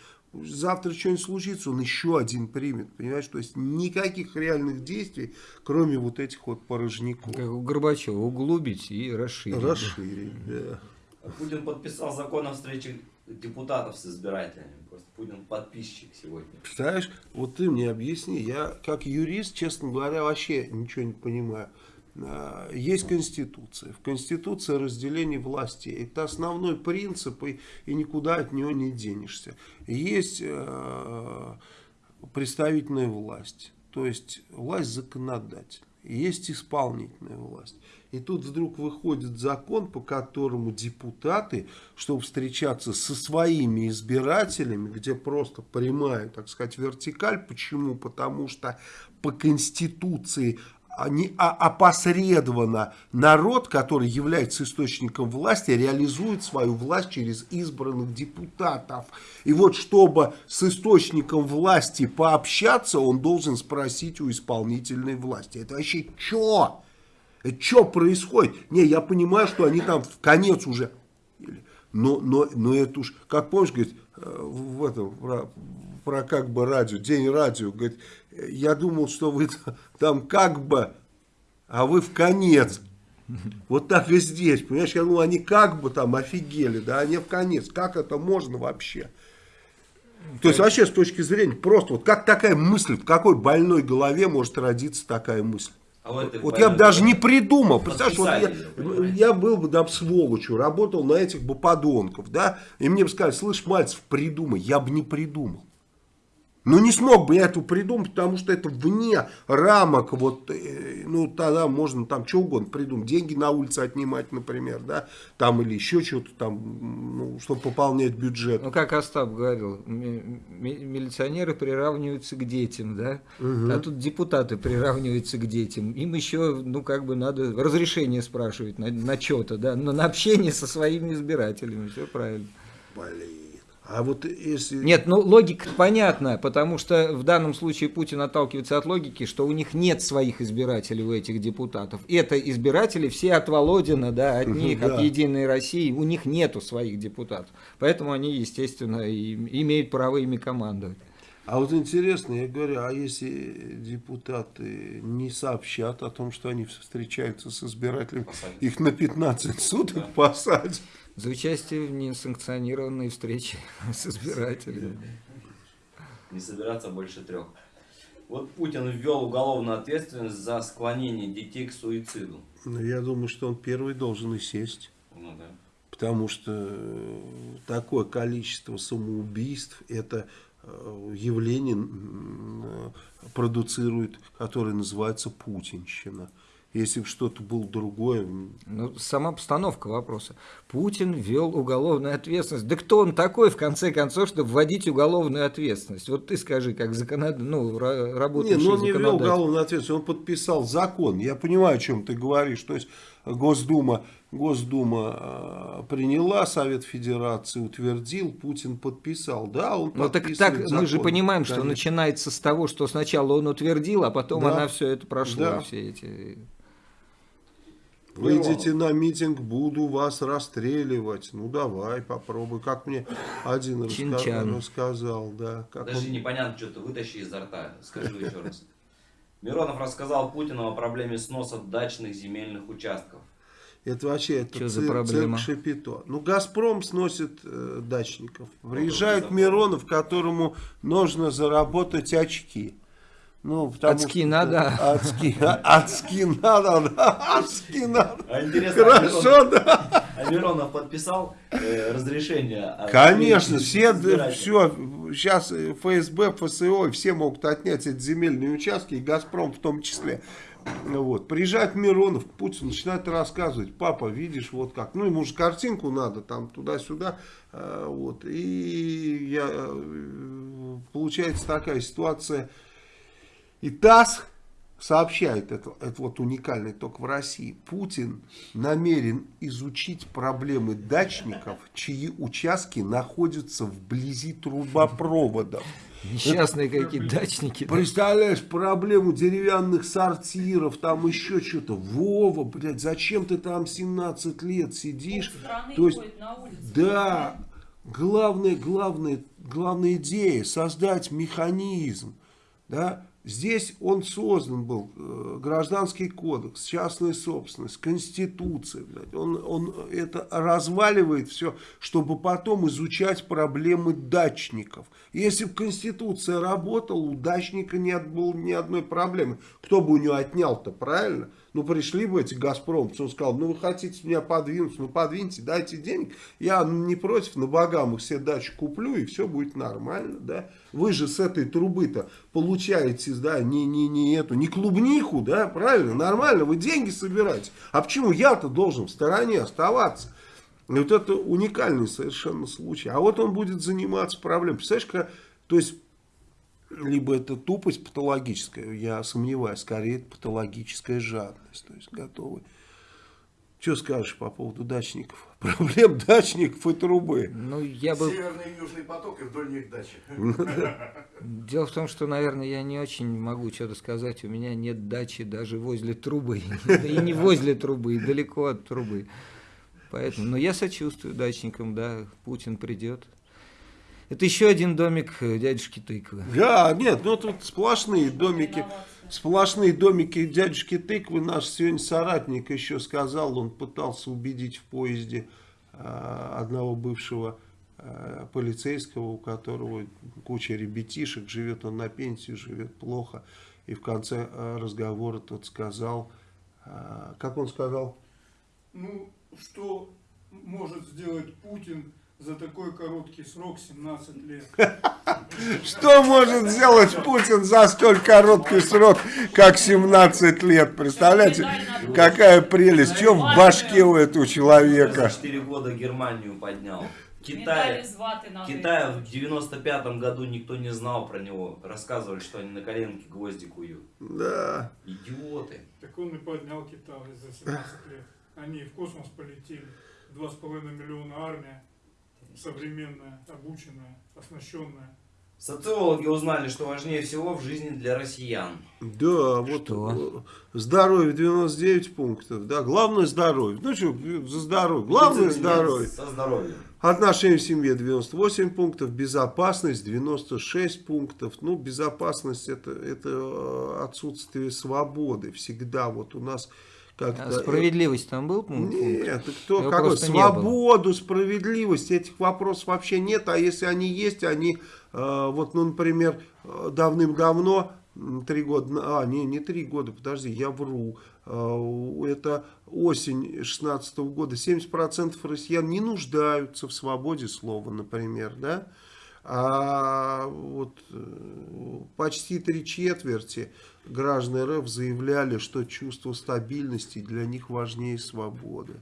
Завтра что-нибудь случится, он еще один примет. Понимаешь, то есть никаких реальных действий, кроме вот этих вот порожняков. Как у Горбачева, углубить и расширить. Расширить, да. Путин подписал закон о встрече депутатов с избирателями. Просто Путин подписчик сегодня. Представляешь, вот ты мне объясни, я как юрист, честно говоря, вообще ничего не понимаю. А, Есть Конституция. В Конституции разделение власти. Это основной принцип, и, и никуда от него не денешься. Есть э, представительная власть, то есть власть законодательная. Есть исполнительная власть. И тут вдруг выходит закон, по которому депутаты, чтобы встречаться со своими избирателями, где просто прямая, так сказать, вертикаль. Почему? Потому что по Конституции они, а, опосредованно народ, который является источником власти, реализует свою власть через избранных депутатов. И вот чтобы с источником власти пообщаться, он должен спросить у исполнительной власти. Это вообще что? Это что происходит? Не, я понимаю, что они там в конец уже. Но, но, но это уж, как помнишь, говорит, э, в этом, про, про как бы радио, день радио, говорит, я думал, что вы там как бы, а вы в конец. Вот так и здесь, понимаешь, я думал, они как бы там офигели, да, они в конец. Как это можно вообще? То есть вообще с точки зрения, просто вот как такая мысль, в какой больной голове может родиться такая мысль? А в этой Вот я бы даже не придумал. Представляешь, вот я, я был бы там сволочью, работал на этих бы подонков, да, и мне бы сказали, слышь, Мальцев, придумай. Я бы не придумал. Ну, не смог бы я это придумать, потому что это вне рамок, вот, э, ну, тогда можно там что угодно придумать. Деньги на улице отнимать, например, да, там или еще что-то там, ну, чтобы пополнять бюджет. Ну, как Остап говорил, ми- ми- милиционеры приравниваются к детям, да? А тут депутаты приравниваются к детям. Им еще, ну, как бы надо разрешение спрашивать на, на что-то, да? Но на общение со своими избирателями. Все правильно. Блин. А вот если... Нет, ну логика понятна, потому что в данном случае Путин отталкивается от логики, что у них нет своих избирателей у этих депутатов. Это избиратели все от Володина, да, от них, да. от Единой России, у них нету своих депутатов. Поэтому они, естественно, имеют право ими командовать. А вот интересно, я говорю, а если депутаты не сообщат о том, что они встречаются с избирателями, Посадят. их на 15 суток посадят? За участие в несанкционированной встрече с избирателями. Не собираться больше трех. Вот Путин ввел уголовную ответственность за склонение детей к суициду. Ну, я думаю, что он первый должен и сесть. Ну да. Потому что э, такое количество самоубийств, это э, явление э, продуцирует, которое называется путинщина. Если бы что-то было другое, Ну, сама постановка вопроса. Путин ввел уголовную ответственность. Да кто он такой, в конце концов, чтобы вводить уголовную ответственность? Вот ты скажи, как законод... ну, ра- Не, работающий ну он не законодатель. уголовную ответственность, он подписал закон. Я понимаю, о чем ты говоришь. То есть Госдума, Госдума э, приняла, Совет Федерации утвердил, Путин подписал. Да, он Ну так, так мы же закон. понимаем, что Конечно. начинается с того, что сначала он утвердил, а потом Да. она все это прошла, Да. все эти... Выйдите на митинг, буду вас расстреливать. Ну давай, попробуй. Как мне один раска- рассказал, да. Как Даже он- непонятно, что ты вытащи изо рта. Скажи еще раз. Миронов рассказал Путину о проблеме сноса дачных земельных участков. Это вообще это за цирк, проблема? цирк Шапито. Ну, Газпром сносит э, дачников. Приезжает Газпром. Миронов, которому нужно заработать очки. Ну, потому Очки что- надо. Очки, а- очки надо, да, очки надо. А интересно, а Хорошо, Миронов, да. а Миронов подписал э, разрешение? о- Конечно, все, все, сейчас ФСБ, ФСО, все могут отнять эти земельные участки, и Газпром в том числе. Ну Вот. Приезжает Миронов, Путин начинает рассказывать, папа, видишь, вот как. Ну, ему же картинку надо, там, туда-сюда. э, Вот. И я, э, получается такая ситуация. И ТАСС сообщает, это, это вот уникальный только в России, Путин намерен изучить проблемы дачников, чьи участки находятся вблизи трубопроводов. Несчастные какие дачники. да. Представляешь, проблему деревянных сортиров, там еще что-то. Вова, блядь, зачем ты там 17 лет сидишь? Страны То есть, ходят на улице. да, главная, главная, главная идея создать механизм, да, Здесь он создан был, э, гражданский кодекс, частная собственность, конституция. Блядь. Он, он это разваливает все, чтобы потом изучать проблемы дачников. Если бы конституция работала, у дачника не было ни одной проблемы. Кто бы у него отнял-то, правильно? Ну, пришли бы эти «Газпромцы», он сказал, ну, вы хотите меня подвинуть, ну, подвиньте, дайте денег, я не против, на богам их все дачи куплю, и все будет нормально, да. Вы же с этой трубы-то получаете, да, не, не, не эту, не клубнику, да, правильно, нормально, вы деньги собираете. А почему я-то должен в стороне оставаться? И вот это уникальный совершенно случай. А вот он будет заниматься проблемой. Представляешь, как, то есть, либо это тупость патологическая, я сомневаюсь, скорее это патологическая жадность. То есть, готовы. Что скажешь по поводу дачников? Проблем дачников и трубы. Ну, я бы... Северный и южный поток и вдоль них дачи. Дело в том, что, наверное, я не очень могу что-то сказать. У меня нет дачи даже возле трубы. И не возле трубы, и далеко от трубы. Поэтому, но я сочувствую дачникам, да, Путин придет. Это еще один домик э, дядюшки Тыквы. Да, нет, ну тут сплошные домики. Сплошные домики дядюшки тыквы. Наш сегодня соратник еще сказал, он пытался убедить в поезде э, одного бывшего э, полицейского, у которого куча ребятишек, живет он на пенсию, живет плохо. И в конце разговора тот сказал, как он сказал? Ну, что может сделать Путин за такой короткий срок, 17 лет? Что может сделать Путин за столь короткий срок, как 17 лет? Представляете, какая прелесть, что в башке у этого За человека? 4 года Германию поднял. Китай. Китая в 95 году никто не знал про него. Рассказывали, что они на коленке гвозди куют. Да. Идиоты. Так он и поднял Китай за 17 лет. Они в космос полетели. 2,5 миллиона армия, современная, обученная, оснащенная. Социологи узнали, что важнее всего в жизни для россиян. Да, вот Что? э, здоровье 99 пунктов, да, главное здоровье. Ну что, за здоровье, главное здоровье. Со здоровьем. Отношения в семье 98 пунктов, безопасность 96 пунктов. Ну, безопасность это, это э, отсутствие свободы всегда. Вот у нас как-то... А справедливость там был пункт? Нет, кто, Его какой, свободу, справедливость, этих вопросов вообще нет, а если они есть, они, э, вот, ну, например, э, давным-давно, три года, а, не, не три года, подожди, я вру, э, это осень 16 года, 70% россиян не нуждаются в свободе слова, например, да, а вот э, почти три четверти граждан РФ заявляли, что чувство стабильности для них важнее свободы.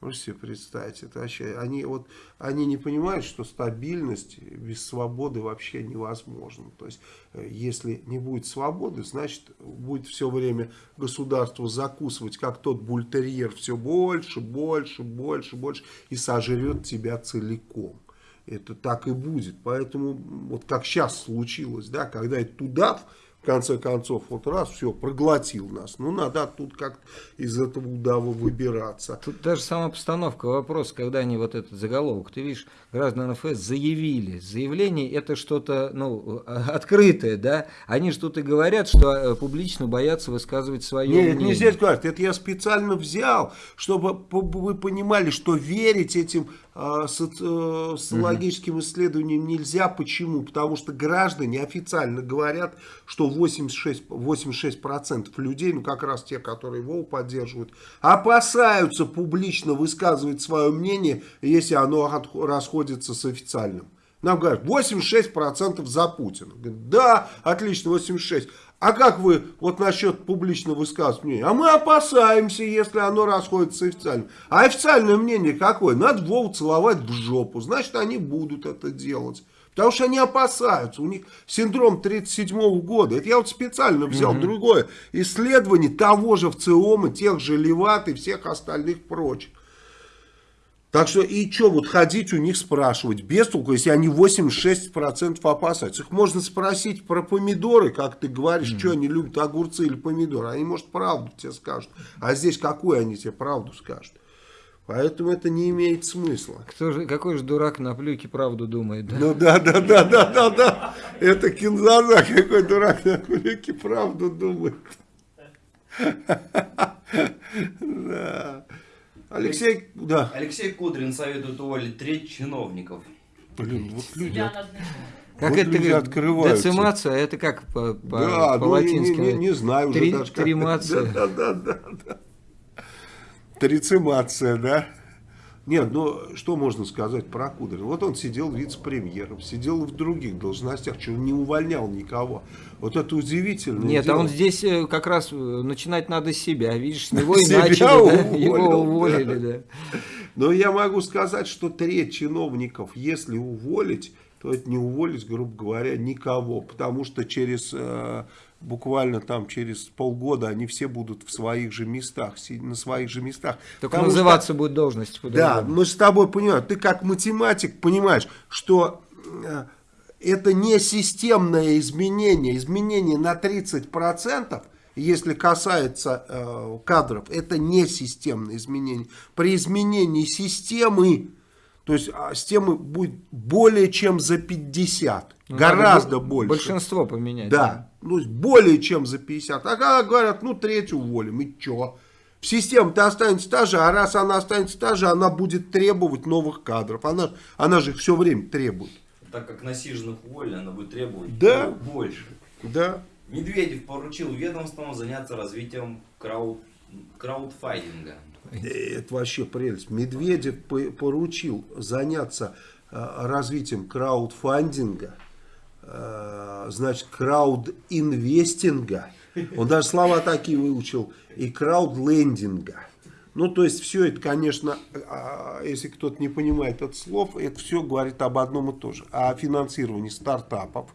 Можете себе представить, это вообще, они, вот, они не понимают, что стабильность без свободы вообще невозможна. То есть, э, если не будет свободы, значит, будет все время государство закусывать, как тот бультерьер, все больше, больше, больше, больше, и сожрет тебя целиком. Это так и будет. Поэтому, вот как сейчас случилось, да, когда этот удав, конце концов, вот раз, все, проглотил нас. Ну, надо тут как из этого удава выбираться. Тут даже сама постановка вопроса, когда они вот этот заголовок, ты видишь, граждане НФС заявили. Заявление это что-то, ну, открытое, да? Они же тут и говорят, что э, публично боятся высказывать свое Нет, мнение. нельзя сказать. Это я специально взял, чтобы вы понимали, что верить этим э, соци- э, социологическим исследованиям нельзя. Почему? Потому что граждане официально говорят, что 86, 86% людей, ну как раз те, которые его поддерживают, опасаются публично высказывать свое мнение, если оно расходится с официальным. Нам говорят, 86% за Путина. Говорят, да, отлично, 86%. А как вы вот насчет публично высказывать мнение? А мы опасаемся, если оно расходится с официальным. А официальное мнение какое? Надо Вову целовать в жопу. Значит, они будут это делать. Потому что они опасаются. У них синдром 37 года. Это я вот специально взял другое исследование того же ВЦИОМа, тех же Леват и всех остальных прочих. Так что и что вот ходить у них спрашивать, без толку, если они 86% опасаются. Их можно спросить про помидоры, как ты говоришь, что они любят, огурцы или помидоры. Они, может, правду тебе скажут. А здесь какую они тебе правду скажут? Поэтому это не имеет смысла. Кто же, какой же дурак на плюке правду думает, да? Ну да, да, да, да, да, да. Это кинзаза, какой дурак на кулике правду думает. Да. Алексей, да. Алексей Кудрин советует уволить треть чиновников. Блин, вот люди. Как Вот это люди открываются. Децимация, это как по, по, Да, ну, не, латински? не- не знаю уже Три- даже как. Тримация. Да, да, да, да. Трицимация, да. Нет, ну что можно сказать про Кудрина? Вот он сидел вице-премьером, сидел в других должностях, что не увольнял никого. Вот это удивительно. Нет, а он здесь э, как раз э, начинать надо с себя. Видишь, с него и Себя начали, да, уволил, его уволили, да. Но я могу сказать, что треть чиновников, если уволить, то это не уволить, грубо говоря, никого. Потому что через, э, буквально там через полгода они все будут в своих же местах, на своих же местах. Только Потому что- называться будет должность Да, мы с тобой понимаем, ты как математик понимаешь, что это не системное изменение, изменение на 30%, если касается э, кадров, это не системное изменение. При изменении системы, то есть а, системы будет более чем за 50, Ну, гораздо больше. Большинство поменять. Да, ну, более чем за 50. А когда говорят, ну, треть уволим, и чё? В системе-то останется та же, а раз она останется та же, она будет требовать новых кадров. Она, она же их все время требует. Так как насиженных уволили, она будет требовать Да. больше. Да. Медведев поручил ведомствам заняться развитием крауд... краудфайдинга. Это вообще прелесть. Медведев по- поручил заняться э, развитием краудфандинга, э, значит, краудинвестинга. Он даже слова такие выучил. И краудлендинга. Ну, то есть, все это, конечно, а, если кто-то не понимает это слов, это все говорит об одном и том же. О финансировании стартапов,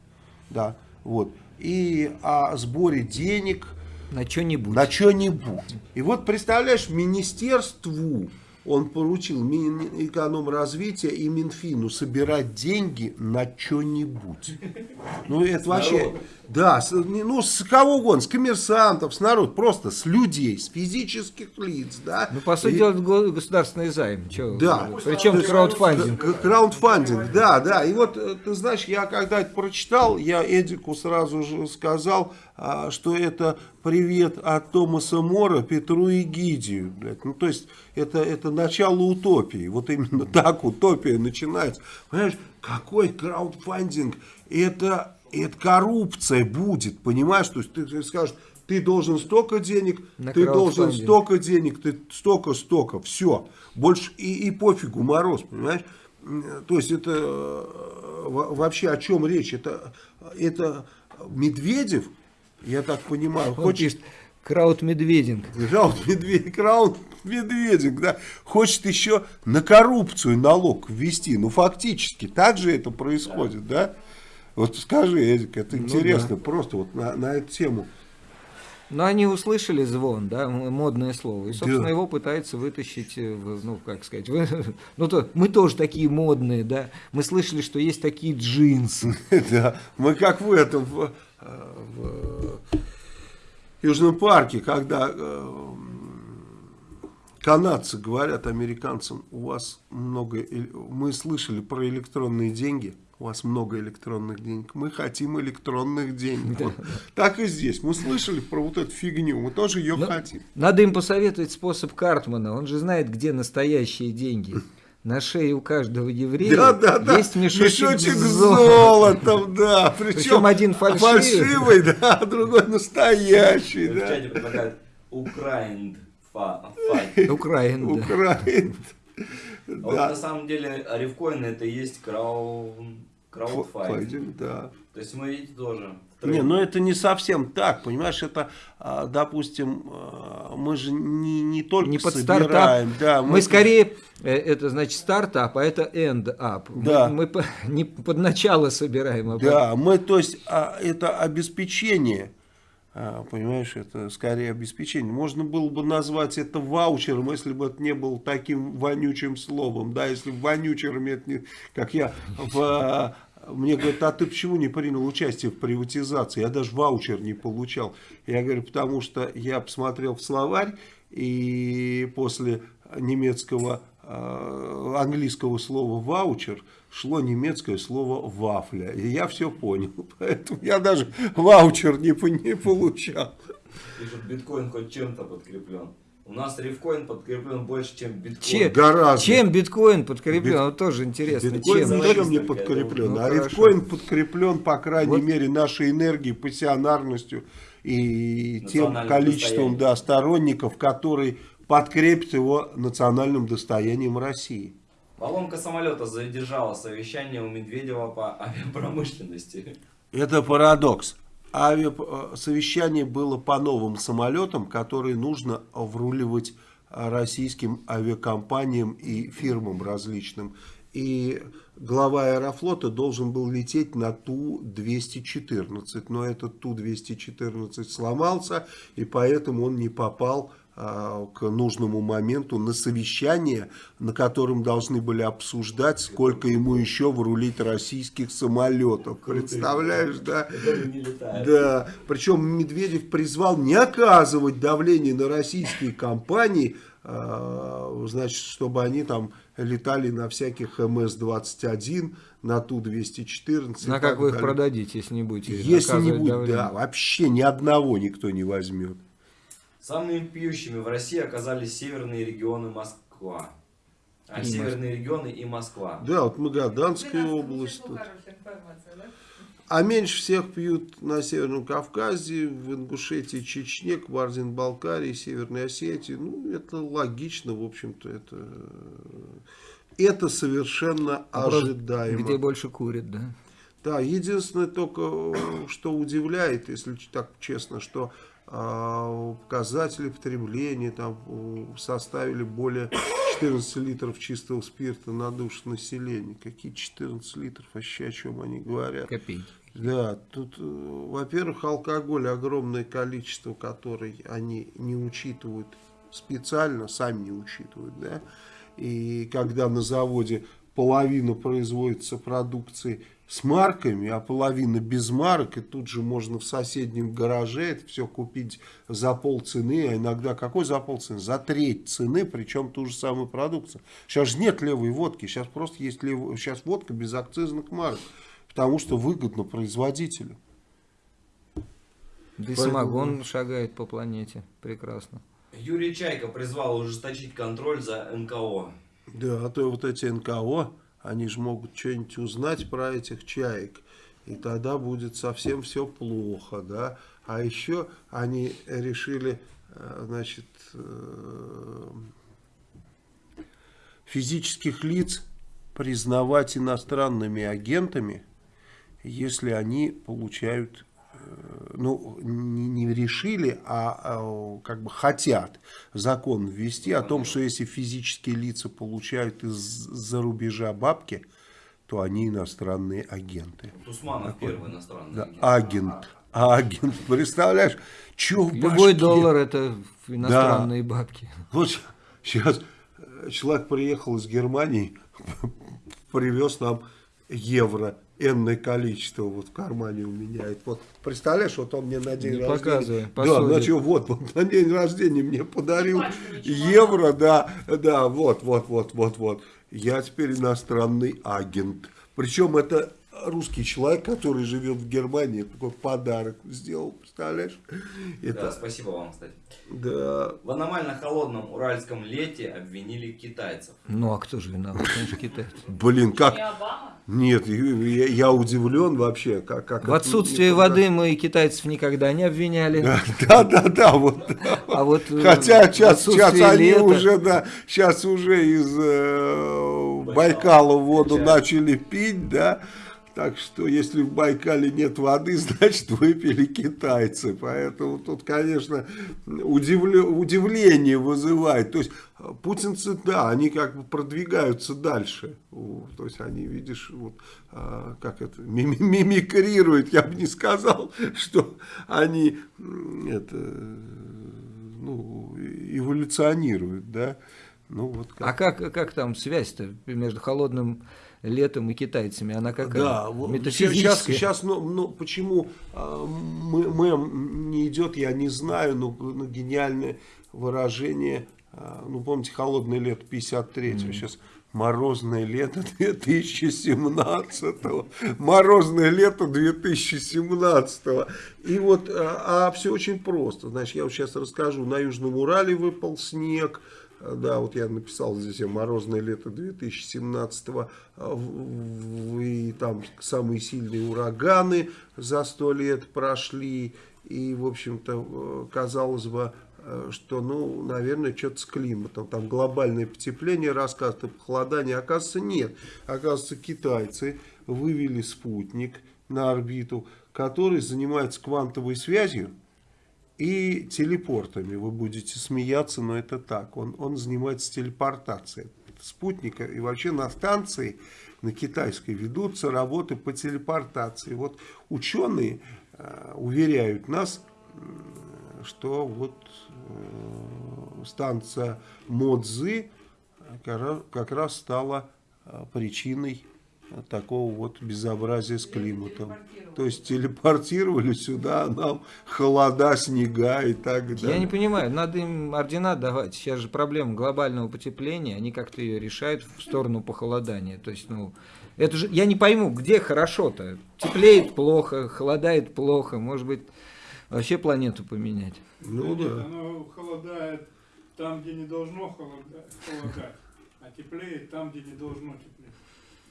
да, вот. И о сборе денег, На что-нибудь. на что-нибудь. И вот, представляешь, министерству он поручил Минэкономразвития и Минфину собирать деньги на что-нибудь. Ну, это вообще... Да, с, ну, с кого угодно, с коммерсантов, с народ, просто с людей, с физических лиц, да. Ну, по сути И- дела, это го- государственный займ. Чё, Да. Причем краудфандинг. К- Краундфандинг, да, да. И вот, э, ты знаешь, я когда это прочитал, я Эдику сразу же сказал, а, что это привет от Томаса Мора Петру и Гидию. блядь. Ну, то есть, это, это начало утопии. Вот именно так утопия начинается. Понимаешь, какой краудфандинг? Это, это коррупция будет, понимаешь? То есть, ты, скажешь, ты должен столько денег, На ты должен столько денег, ты столько-столько, все. Больше и, и пофигу, мороз, понимаешь? То есть это э, во- вообще о чем речь? Это, это Медведев, я так понимаю, Он хочет... пишет, краудмедвединг. Крауд медведь, крауд медведик, да, хочет еще на коррупцию налог ввести. Ну, фактически, так же это происходит, да? Вот скажи, Эдик, это Ну интересно, просто вот на, на эту тему. Но они услышали звон, да, модное слово, и, собственно, Да. его пытаются вытащить, э, ну, как сказать, вы- ну, то, мы тоже такие модные, да, мы слышали, что есть такие джинсы. Да, мы как в этом, в, э, в Южном парке, когда э, канадцы говорят американцам, у вас много, э- мы слышали про электронные деньги, у вас много электронных денег, мы хотим электронных денег. Вот Так и здесь, мы слышали про вот эту фигню, мы тоже ее Ну, хотим. Надо им посоветовать способ Картмана. Он же знает, где настоящие деньги. На шее у каждого еврея Да, да, да. есть мешочек, Мешочек с золотом. да. Причем, Причем один фальшивый. фальшивый, да, а другой настоящий, В да. чате предлагают Украинд. Украин, да. А вот на самом деле рифкоин это и есть крау... краудфайт. Файдинг, да. То есть мы, видите, тоже... Не, трейд- ну это не совсем так, понимаешь, это, а, допустим, а, мы же не, не только Не под собираем, стартап. да, мы, скорее, э, это значит стартап, а это end-up. Мы- Да. Мы, по- не под начало собираем, а Да, мы, то есть, а, это обеспечение, понимаешь, это скорее обеспечение. Можно было бы назвать это ваучером, если бы это не было таким вонючим словом, да, если бы вонючерами это не, как я в... а, Мне говорят, а ты почему не принял участие в приватизации? Я даже ваучер не получал. Я говорю, потому что я посмотрел в словарь, и после немецкого, э, английского слова ваучер шло немецкое слово вафля. И я все понял. Поэтому я даже ваучер не, не получал. Пишут, биткоин хоть чем-то подкреплен. У нас рифкоин подкреплен больше, чем биткоин. Че- Гораздо. Чем биткоин подкреплен? Бит- Вот тоже интересно. Биткоин чем? ничем не подкреплен, думаю. а Ну, биткоин подкреплен, по крайней Вот. мере, нашей энергией, пассионарностью и тем количеством да, сторонников, которые подкрепят его национальным достоянием России. Поломка самолета задержала совещание у Медведева по авиапромышленности. Это парадокс. Авиа... э, было по новым самолетам, которые нужно вруливать э, российским авиакомпаниям и фирмам различным. И глава аэрофлота должен был лететь на Ту-214, но этот Ту-214 сломался, и поэтому он не попал а, к нужному моменту на совещание, на котором должны были обсуждать, сколько ему еще врулить российских самолетов. Представляешь, да? Да, причем Медведев призвал не оказывать давление на российские компании, а, значит, чтобы они там летали на всяких МС-21, на Ту-214. и На как вы их далее. продадите, если не будете Если не будет, давление? да, вообще ни одного никто не возьмет. Самыми пьющими в России оказались северные регионы Москва. А, И северные регионы и Москва. Да, вот Магаданская область. тут. А меньше всех пьют на Северном Кавказе, в Ингушетии, Чечне, Кабардино-Балкарии, Северной Осетии. Ну, это логично, в общем-то, это, это совершенно ожидаемо. Где больше курят, да? Да, единственное только, что удивляет, если так честно, что показатели потребления там составили более 14 литров чистого спирта на душу населения. Какие 14 литров, вообще о чем они говорят? Копейки. Да, тут, э, во-первых, алкоголь огромное количество, который они не учитывают специально, сами не учитывают, да. И когда на заводе половина производится продукции с марками, а половина без марок, и тут же можно в соседнем гараже это все купить за полцены, а иногда какой за полцены? За треть цены, причем ту же самую продукцию. Сейчас же нет левой водки, сейчас просто есть лев... сейчас водка без акцизных марок, потому что выгодно производителю. Да и Поэтому- самогон шагает по планете. Прекрасно. Юрий Чайка призвал ужесточить контроль за НКО. Да, а то вот эти НКО, они же могут что-нибудь узнать про этих чаек. И тогда будет совсем все плохо, да. А еще они решили, э, значит, э, физических лиц признавать иностранными агентами, если они получают, ну, не, не решили, а, а, как бы хотят закон ввести о том, что если физические лица получают из-за рубежа бабки, то они иностранные агенты. Тусманов первый иностранный Да, агент. агент. Агент. Представляешь, что в Любой башке? доллар это иностранные бабки. Вот сейчас человек приехал из Германии, привез нам евро, энное количество вот в кармане у меня. Это вот, представляешь, вот он мне на день Не рождения... показывай, Да, значит, вот, вот на день рождения мне подарил евро, да, да, вот, вот, вот, вот, вот. Я теперь иностранный агент. Причем это русский человек, который живет в Германии, такой подарок сделал, представляешь? Да, Это, спасибо вам, кстати. да, В аномально холодном уральском лете обвинили китайцев. Ну а кто же виноват? Конечно, китайцы. блин, как... Не Обама? Нет, я, я удивлен вообще, как... как В отсутствие никогда- воды мы китайцев никогда не обвиняли. Да, да, да, вот. А вот э, Хотя сейчас, сейчас они уже, да, сейчас уже из э, Байкала воду начали пить, да. Так что, если в Байкале нет воды, значит, выпили китайцы. Поэтому тут, конечно, удивле- удивление вызывает. То есть, э, путинцы, да, они как бы продвигаются дальше. Вот, То есть, они, видишь, вот, а, как это, мими- мимикрируют. Я бы не сказал, что они, это, ну, эволюционируют, да. Ну, вот как. А как, как там связь-то между холодным летом и китайцами? Она какая? Да, сейчас, сейчас, ну, ну, почему а, мы- мэм не идет, я не знаю, но, ну, гениальное выражение, а, ну, помните, холодное лето 53-го, сейчас морозное лето 2017-го, морозное лето 2017-го. И вот, а, все очень просто, значит, я вот сейчас расскажу, на Южном Урале выпал снег, а, Да, вот я написал здесь «Морозное лето 2017-го», а, и там самые сильные ураганы за сто лет прошли, и, в общем-то, э, казалось бы, э, что, ну, наверное, что-то с климатом, там глобальное потепление, рассказывают о похолодании, оказывается, нет. Оказывается, китайцы вывели спутник на орбиту, который занимается квантовой связью, и телепортами. Вы будете смеяться, но это так. Он, он занимается телепортацией спутника. И вообще на станции, на китайской, ведутся работы по телепортации. Вот ученые э, уверяют нас, м, что вот э, станция Модзы как раз, как раз стала э, причиной э, такого вот безобразия с климатом. То есть телепортировали сюда нам холода, снега и так далее. Я не понимаю, надо им ордена давать. Сейчас же проблема глобального потепления, они как-то ее решают в сторону похолодания. То есть, ну, это же, я не пойму, где хорошо-то? Теплеет плохо, холодает плохо, может быть, вообще планету поменять. Ну Нет, да. Оно холодает там, где не должно холода- холодать, а теплеет там, где не должно теплеть.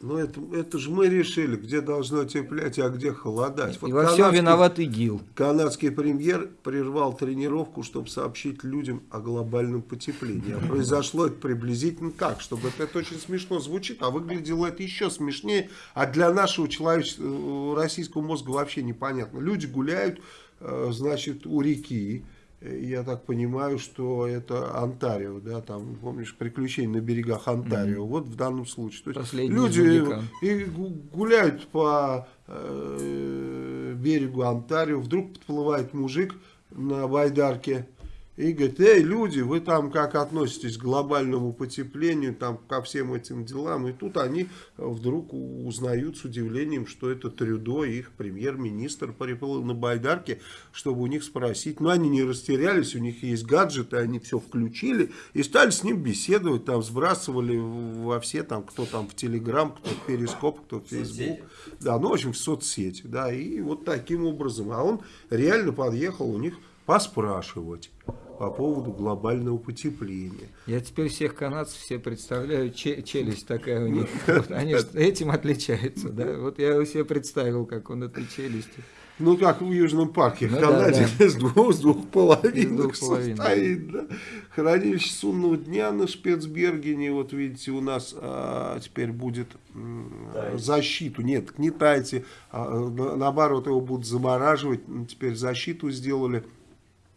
Ну это, это же мы решили, где должно теплять, а где холодать. Вот И во всем виноват ИГИЛ. Канадский премьер прервал тренировку, чтобы сообщить людям о глобальном потеплении. А произошло это приблизительно так, чтобы это, это очень смешно звучит, а выглядело это еще смешнее. А для нашего человеческого, российского мозга вообще непонятно. Люди гуляют, э, значит, у реки. Я так понимаю, что это Онтарио, да, там, помнишь, приключения на берегах Онтарио. Вот в данном случае. То есть Последний люди и гу- гуляют по э, берегу Онтарио, вдруг подплывает мужик на байдарке и говорит, эй, люди, вы там как относитесь к глобальному потеплению, там ко всем этим делам, и тут они э, вдруг узнают с удивлением, что это Трюдо, их премьер-министр, приплыл на байдарке, чтобы у них спросить, но они не растерялись, у них есть гаджеты, они все включили и стали с ним беседовать, там сбрасывали во все, там, кто там в Телеграм, кто в Перископ, кто в Фейсбук. Да, ну, в общем, в соцсети, да, и вот таким образом. А он реально подъехал у них поспрашивать по поводу глобального потепления. Я теперь всех канадцев все представляю, че- челюсть такая у них. Вот они этим отличаются, да? Вот я себе представил, как он этой челюстью. Ну, как в Южном парке, в Ну да, Канаде да. с двух, с двух половинок С двух половинок. состоит. Да. Хранилище судного дня на Шпецбергене, вот видите, у нас а, теперь будет защиту. Нет, не тайте, а, на- наоборот, его будут замораживать. Теперь защиту сделали.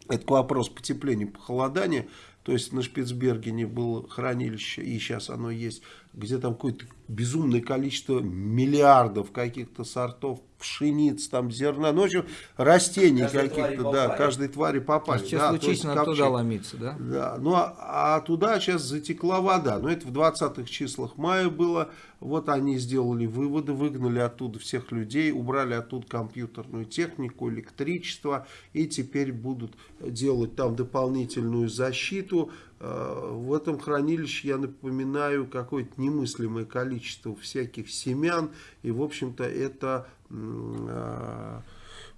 Это к вопросу потепления, похолодания. То есть на Шпицбергене было хранилище, и сейчас оно есть, где там какое-то безумное количество миллиардов каких-то сортов пшеницы, там, зерна, ну, в общем, растений каких-то, да, каждой твари попали. Сейчас да, то есть случись надо туда ломиться, да? Да, ну а, а туда сейчас затекла вода. Но это в 20-х числах мая было. Вот они сделали выводы, выгнали оттуда всех людей, убрали оттуда компьютерную технику, электричество. И теперь будут делать там дополнительную защиту. Э, В этом хранилище, я напоминаю, какое-то немыслимое количество всяких семян. И, в общем-то, это э,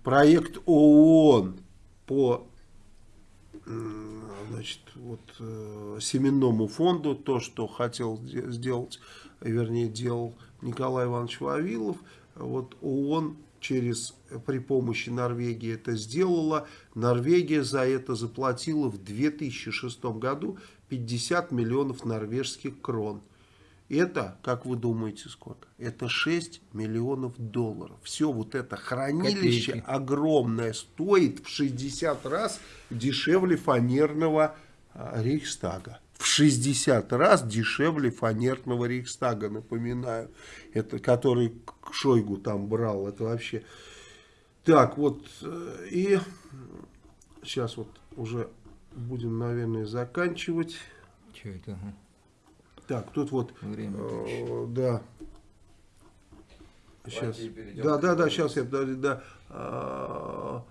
проект ООН по значит, вот, э, семенному фонду, то, что хотел де- сделать, вернее, делал Николай Иванович Вавилов, вот ООН через, при помощи Норвегии это сделала. Норвегия за это заплатила в 2006 году 50 миллионов норвежских крон. Это, как вы думаете, сколько? Это 6 миллионов долларов. Все вот это хранилище Копейки. огромное стоит в 60 раз дешевле фанерного а, Рейхстага. В 60 раз дешевле фанерного Рейхстага, напоминаю. Это который Шойгу там брал. Это вообще... Так, вот. э, И сейчас вот уже будем, наверное, заканчивать. Че это? Ага. Так, тут вот... Время. Э, да. Сейчас. Да, да, да, сейчас я, да, да. А,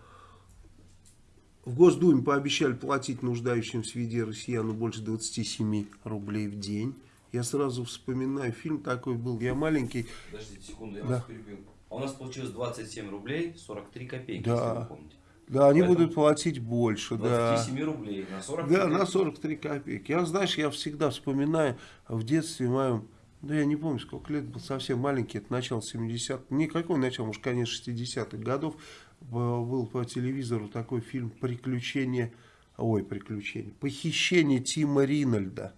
В Госдуме пообещали платить нуждающимся в виде россияну больше 27 рублей в день. Я сразу вспоминаю, фильм такой был, я маленький, Подождите секунду, я Да. вас перебью. А у нас получилось 27 рублей 43 копейки, Да. если вы помните. да, они Поэтому будут платить больше, да. 27 рублей на 40 Да, на 43 копейки. Я, знаешь, я всегда вспоминаю в детстве моем, да я не помню, сколько лет был, совсем маленький, это начало 70-х, никакого начала, может, конечно, 60-х годов, был по телевизору такой фильм «Приключения», ой, «Приключения», «Похищение Тима Ринальда».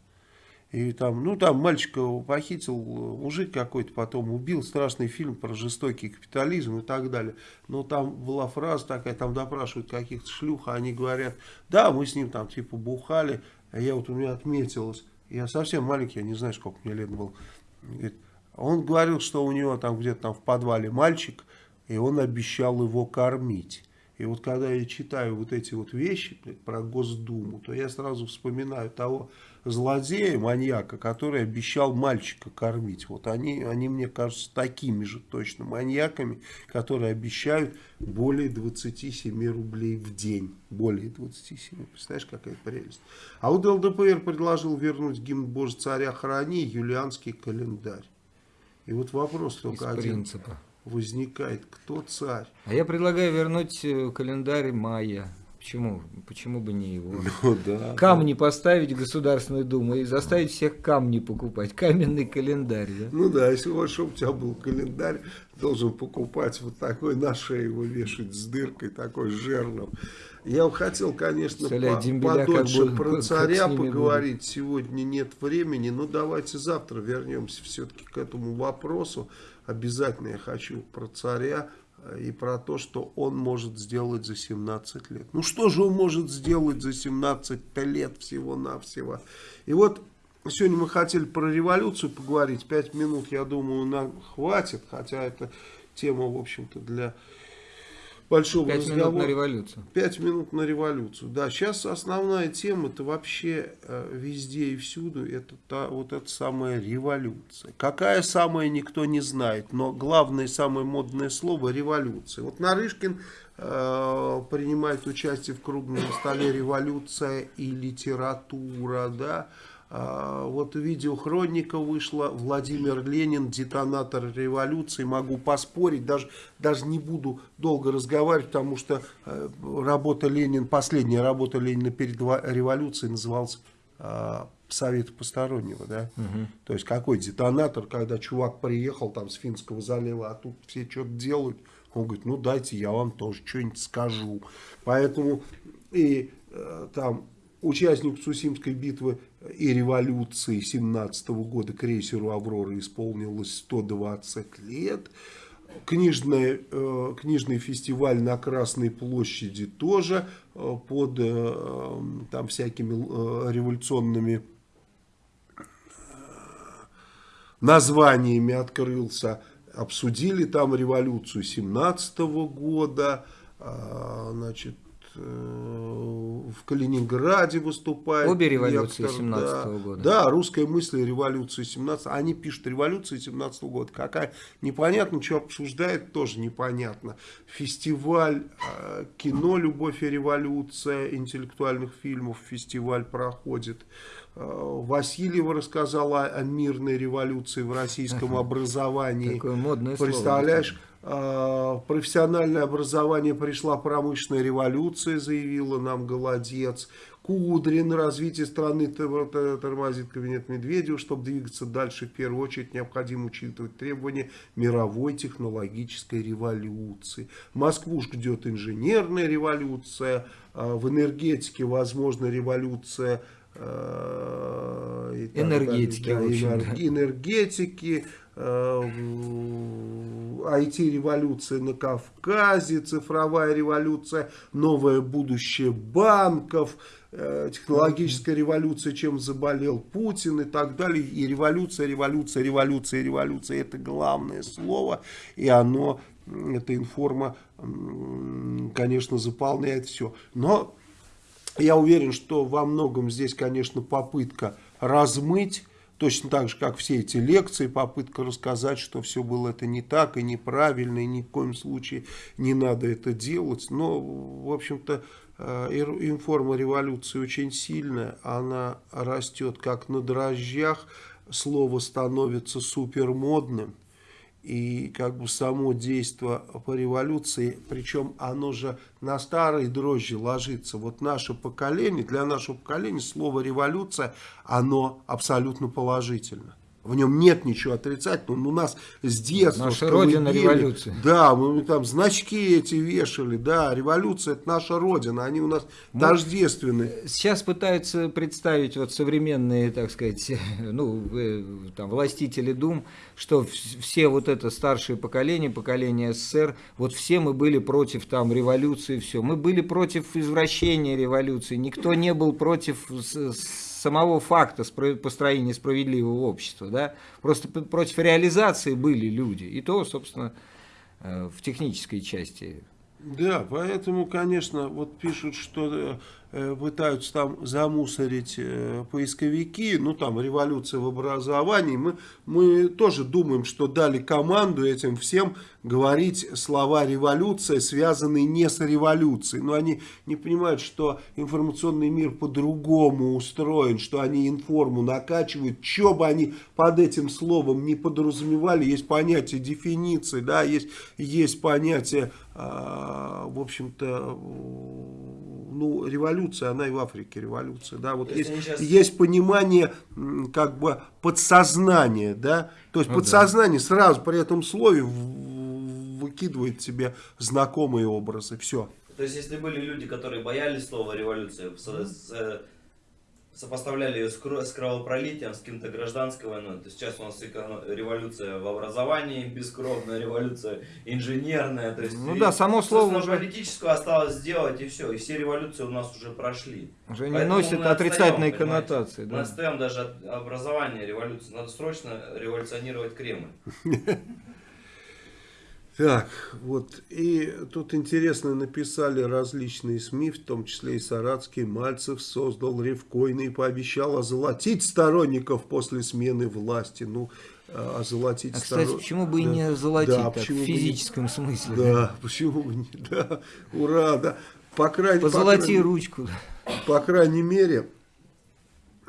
И там, ну там мальчика похитил мужик какой-то, потом убил, страшный фильм про жестокий капитализм и так далее. Но там была фраза такая, там допрашивают каких-то шлюх, а они говорят, да, мы с ним там типа бухали, а я вот у меня отметилось, я совсем маленький, я не знаю, сколько мне лет был. Говорит, он говорил, что у него там где-то там в подвале мальчик, и он обещал его кормить. И вот когда я читаю вот эти вот вещи про Госдуму, то я сразу вспоминаю того злодея, маньяка, который обещал мальчика кормить. Вот они, они мне кажутся такими же точно маньяками, которые обещают более 27 рублей в день. Более 27. Представляешь, какая прелесть. А вот ЛДПР предложил вернуть гимн Боже царя храни, юлианский календарь. И вот вопрос Из только один принципа. возникает, кто царь? А я предлагаю вернуть э, календарь мая. Почему? Почему бы не его? Ну да. Камни поставить в Государственную Думу и заставить всех камни покупать. Каменный календарь, да? Ну да, если вот, чтобы у тебя был календарь, должен покупать вот такой, на шею его вешать с дыркой, такой с жерном. Я бы хотел, конечно, Представляю, по- дембеля как подольше бы- про царя поговорить. Сегодня нет времени, но давайте завтра вернемся все-таки к этому вопросу. Обязательно я хочу про царя и про то, что он может сделать за 17 лет. Ну что же он может сделать за 17 лет всего-навсего? И вот сегодня мы хотели про революцию поговорить. Пять минут, я думаю, нам хватит, хотя это тема, в общем-то, для большого Пять минут разговора. на революцию. Пять минут на революцию. Да, сейчас основная тема это вообще э, везде и всюду это та, вот эта самая революция. Какая самая никто не знает, но главное самое модное слово революция. Вот Нарышкин э, принимает участие в круглом столе революция и литература, да. А, Вот видеохроника вышла, Владимир Ленин, детонатор революции, могу поспорить, даже, даже не буду долго разговаривать, потому что э, работа Ленина, последняя работа Ленина перед революцией называлась э, Совет постороннего, да, то есть какой детонатор, когда чувак приехал там с Финского залива, а тут все что-то делают, он говорит, ну дайте я вам тоже что-нибудь скажу, поэтому и э, там участник Сусимской битвы и революции 17 года крейсеру «Аврора» исполнилось 120 лет. Книжный, э, книжный фестиваль на Красной площади тоже э, под э, там всякими революционными названиями открылся. обсудили там революцию 17 года, а, значит, в Калининграде выступает. Обе революции лектор, 17 да. года. Да, русская мысль и революция 17 Они пишут революцию 17 года. Какая непонятно, что обсуждает, тоже непонятно. Фестиваль э, кино «Любовь и революция» интеллектуальных фильмов. Фестиваль проходит. Э, Васильева рассказала о мирной революции в российском образовании. Такое модное слово. Представляешь, э, в профессиональное образование пришла промышленная революция, заявила нам Голодец. Кудрин, развитие страны тор- тор- тормозит кабинет Медведева. Чтобы двигаться дальше, в первую очередь необходимо учитывать требования мировой технологической революции. Москву ждет инженерная революция, э, в энергетике возможна революция так Энергетики. Да, в общем, энергетики, IT-революция на Кавказе, цифровая революция, новое будущее банков, э, технологическая революция, чем заболел Путин и так далее. И революция, революция, революция, революция. Это главное слово, и оно, эта информа, конечно, заполняет все. Но я уверен, что во многом здесь, конечно, попытка размыть, точно так же, как все эти лекции, попытка рассказать, что все было это не так и неправильно, и ни в коем случае не надо это делать. Но, в общем-то, э, информа революции очень сильная, она растет как на дрожжах, слово становится супермодным. И как бы само действие по революции, причем оно же на старые дрожжи ложится. Вот наше поколение, для нашего поколения слово революция, оно абсолютно положительно. В нем нет ничего отрицательного. но У нас с детства... Наша родина колыбели- революции. Да, мы там значки эти вешали. Да, революция это наша родина. Они у нас тождественны. Сейчас пытаются представить вот современные, так сказать, ну, э, там, властители дум, что вс- все вот это старшее поколение, поколение СССР, вот все мы были против там революции, все. Мы были против извращения революции, никто не был против с- с- самого факта построения справедливого общества, да, просто против реализации были люди, и то, собственно, э, в технической части. Да, поэтому, конечно, вот пишут, что э, пытаются там замусорить э, поисковики, ну там революция в образовании. Мы, мы тоже думаем, что дали команду этим всем говорить слова революция, связанные не с революцией. Но они не понимают, что информационный мир по-другому устроен, что они информу накачивают. Что бы они под этим словом не подразумевали, есть понятие дефиниции, да, есть, есть понятие а, в общем-то, ну, революция, она и в Африке революция, да, вот есть, щас- есть понимание, как бы, подсознания, да, то есть Ну да. подсознание сразу при этом слове выкидывает тебе знакомые образы, все. То есть, если были люди, которые боялись слова революция, с- э, сопоставляли ее с, с кровопролитием, с каким-то гражданской войной, то сейчас у нас революция в образовании, бескровная революция инженерная. То есть, Ну и, да, само слово уже- политическую осталось сделать и все. И все революции у нас уже прошли. уже не Поэтому носит мы отрицательной отстаем, коннотации. Мы Да. отстаем даже от образования революции. Надо срочно революционировать Кремль. Так, вот, и тут интересно написали различные СМИ, в том числе и Саратский, Мальцев создал Ревкойный и пообещал озолотить сторонников после смены власти. Ну, э, озолотить А, кстати, почему бы и Да. не золотить Да, так, в бы не- физическом смысле? Да, почему бы не, да, ура, да. По крайней, по Позолоти крайней- ручку. по крайней мере,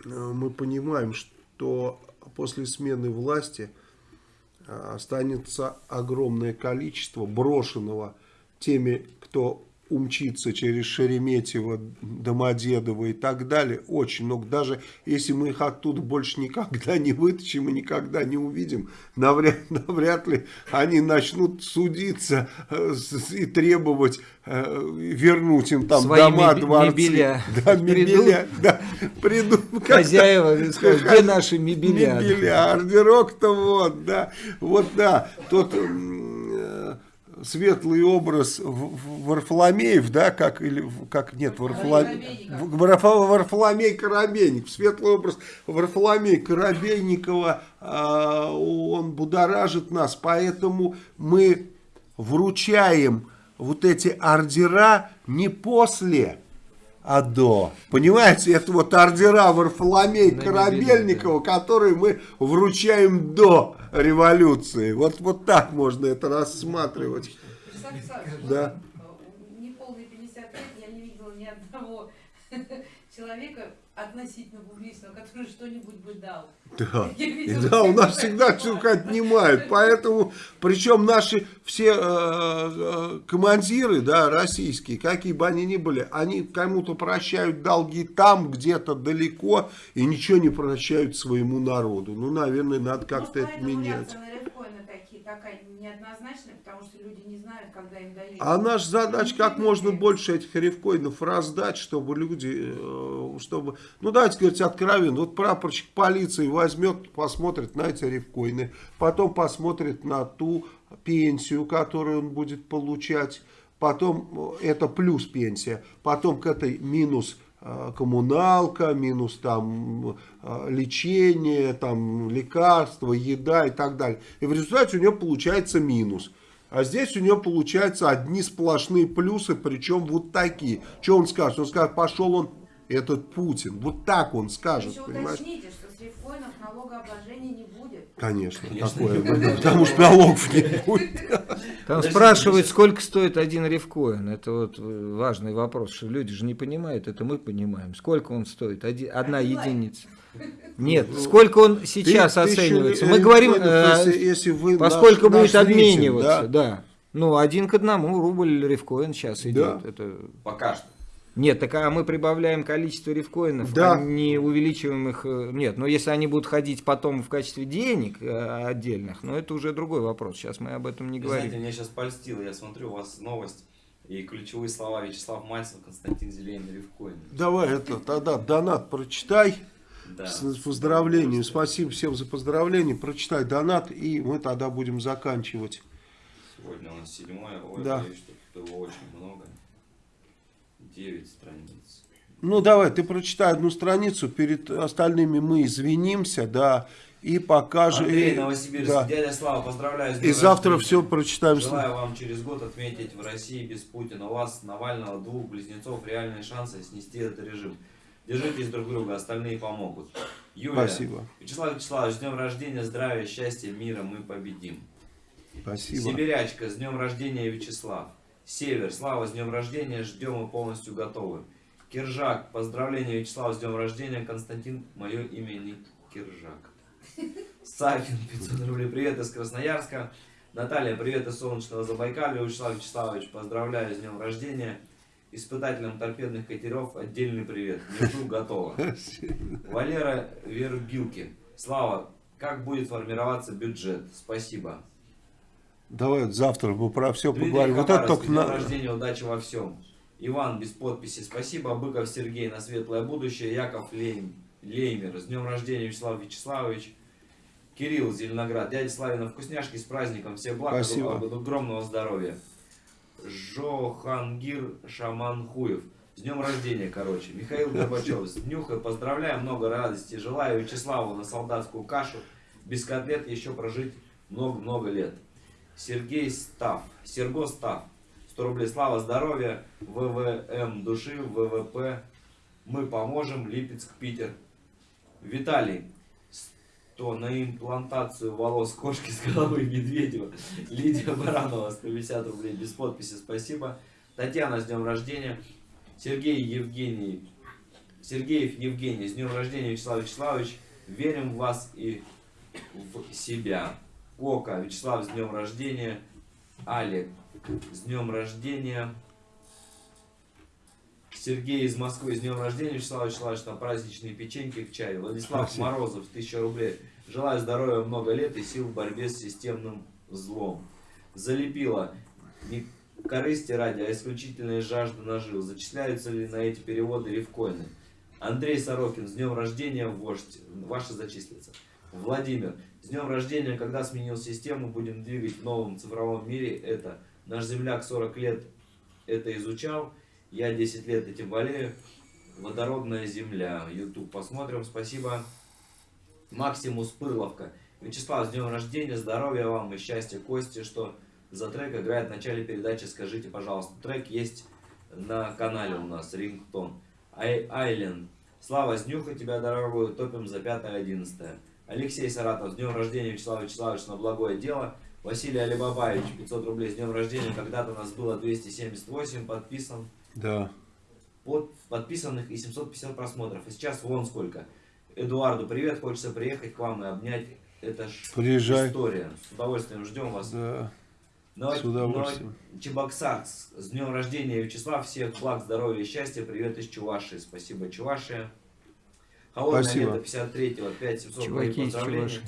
э, мы понимаем, что после смены власти останется огромное количество брошенного теми, кто умчится через Шереметьево, Домодедово и так далее. Очень много. Даже если мы их оттуда больше никогда не вытащим и никогда не увидим, навряд, навряд ли они начнут судиться э, и требовать э, вернуть им там Свои дома, дворцы. мебеля. Да, мебеля. Да, придут. как-то- Хозяева скажут, где наши мебеля? Мебеля, ордерок-то вот, да, вот да, тут м, э, светлый образ Варфоломеев, да, как, или, как нет, Варфоломей, Варфоломей Коробейников, светлый образ Варфоломея Коробейникова, а, он будоражит нас, поэтому мы вручаем вот эти ордера не после, а до. Понимаете, это вот ордера Варфоломея На Корабельникова, которые мы вручаем до революции. Вот, вот так можно это рассматривать. Да. э, неполные 50 лет я не видела ни одного человека относительно публичного, который что-нибудь бы дал. Да. И видела да, у нас всегда все отнимают. Поэтому, причем наши все э, э, командиры, да, российские, какие бы они ни были, они кому-то прощают долги там, где-то далеко, и ничего не прощают своему народу. Ну, наверное, надо как-то Может, это менять. на такие, такая неоднозначная, потому что люди не знают, когда им дают. А наша задача как можно больше этих рифкоинов раздать, чтобы люди, э, чтобы, ну давайте говорить откровенно, вот прапорщик полиции возьмет, посмотрит на эти рифкоины, потом посмотрит на ту пенсию, которую он будет получать, потом э, это плюс пенсия, потом к этой минус э, коммуналка, минус там э, лечение, там лекарства, еда и так далее. И в результате у него получается минус. А здесь у него получается одни сплошные плюсы, причем вот такие. Что он скажет? Он скажет, пошел он, этот Путин. Вот так он скажет, Еще понимаешь? уточните, что с рифкоинов налогообложения не будет. Конечно, Конечно, такое потому что налогов не будет. Там спрашивают, сколько стоит один рифкоин. Это вот э, важный вопрос, что люди же не понимают, это мы понимаем. Сколько он стоит? Оди- одна Один лайк. единица. Нет, сколько он сейчас Ты- оценивается? ри- Мы говорим, э, если, если вы поскольку наш- будет наш обмениваться, да? да. Ну, один к одному рубль рифкоин сейчас идет. Да. Это... Пока что. Нет, так а мы прибавляем количество рифкоинов, Да. а не увеличиваем их. э, Нет, но если они будут ходить потом в качестве денег э, отдельных, ну это уже другой вопрос. Сейчас мы об этом не Вы говорим. знаете, меня сейчас польстило. Я смотрю, у вас новость и ключевые слова Вячеслав Мальцев, Константин Зелень, Ревкоин. Давай это, тогда донат прочитай. Да. С поздравлением. Спасибо всем за поздравления. Прочитай донат, и мы тогда будем заканчивать. Сегодня у нас седьмое. Ой, Да. боюсь, что было очень много. Девять страниц. Ну, давай, ты прочитай одну страницу, перед остальными мы извинимся, да, и покажем. Андрей, Новосибирск. да. Дядя Слава, поздравляю с И завтра все прочитаем. Желаю вам через год отметить в России без Путина. У вас, Навального, двух близнецов, реальные шансы снести этот режим. Держитесь друг друга, остальные помогут. Юлия. Спасибо. Вячеслав Вячеславович, с днем рождения, здравия, счастья, мира, мы победим. Спасибо. Сибирячка, с днем рождения, Вячеслав. Север, Слава, с днем рождения, ждем и полностью готовы. Киржак, поздравления, Вячеслав, с днем рождения, Константин, мое имя не Киржак. Сафин, 500 рублей, привет из Красноярска. Наталья, привет из солнечного Забайкалья. Вячеслав Вячеславович, поздравляю с днем рождения. Испытателям торпедных катеров отдельный привет. Не жду, готово. Валера Вербилки. Слава, как будет формироваться бюджет? Спасибо. Давай вот завтра мы про все Дмитрий поговорим. Вот это Хабаровск, только днем на... рождения, удачи во всем. Иван без подписи, спасибо. Быков Сергей на светлое будущее. Яков Лейм, Леймер, с днем рождения, Вячеслав Вячеславович. Кирилл Зеленоград, дядя Славина, вкусняшки с праздником, всех благ, Спасибо. огромного здоровья. Жохангир Шаманхуев, с днем рождения, короче. Михаил Горбачев, с днюхой поздравляю, много радости. Желаю Вячеславу на солдатскую кашу, без котлет еще прожить много-много лет. Сергей Став, Серго Став, 100 рублей, слава, здоровья, ВВМ души, ВВП, мы поможем, Липецк, Питер. Виталий, 100 на имплантацию волос кошки с головы Медведева. Лидия Баранова, 150 рублей, без подписи, спасибо. Татьяна, с днем рождения. Сергей Евгений, Сергеев Евгений, с днем рождения, Вячеслав Вячеславович. Верим в вас и в себя. Ока, Вячеслав, с днем рождения. Алик, с днем рождения. Сергей из Москвы, с днем рождения. Вячеслав Вячеславович, там праздничные печеньки к чаю. Владислав Спасибо. Морозов, 1000 рублей. Желаю здоровья много лет и сил в борьбе с системным злом. Залепила. Не корысти ради, а исключительная жажда нажил. Зачисляются ли на эти переводы рифкоины? Андрей Сорокин, с днем рождения, вождь. Ваши зачислятся. Владимир, с днем рождения, когда сменил систему, будем двигать в новом цифровом мире это Наш земляк 40 лет это изучал, я 10 лет этим болею. Водородная земля. YouTube посмотрим. Спасибо. Максимус Пырловка. Вячеслав, с днем рождения, здоровья вам и счастья Кости, что за трек играет в начале передачи, скажите, пожалуйста. Трек есть на канале у нас, рингтон. Ай, Айленд. Слава, снюха тебя дорогую, топим за 5-11. Алексей Саратов, с днем рождения, Вячеслав Вячеславович, на благое дело. Василий Алибабаевич, 500 рублей, с днем рождения, когда-то нас было 278, подписан, Да. под, подписанных и 750 просмотров. И сейчас вон сколько. Эдуарду привет, хочется приехать к вам и обнять. Это ж Приезжай. история. С удовольствием ждем вас. Да. Но, С удовольствием. но Чебоксарск, с днем рождения, Вячеслав, всех благ, здоровья и счастья, привет из Чувашии, спасибо, Чувашия. Холодное Спасибо. лето 53-го, опять 700 Чуваки поздравлений. Чувашии.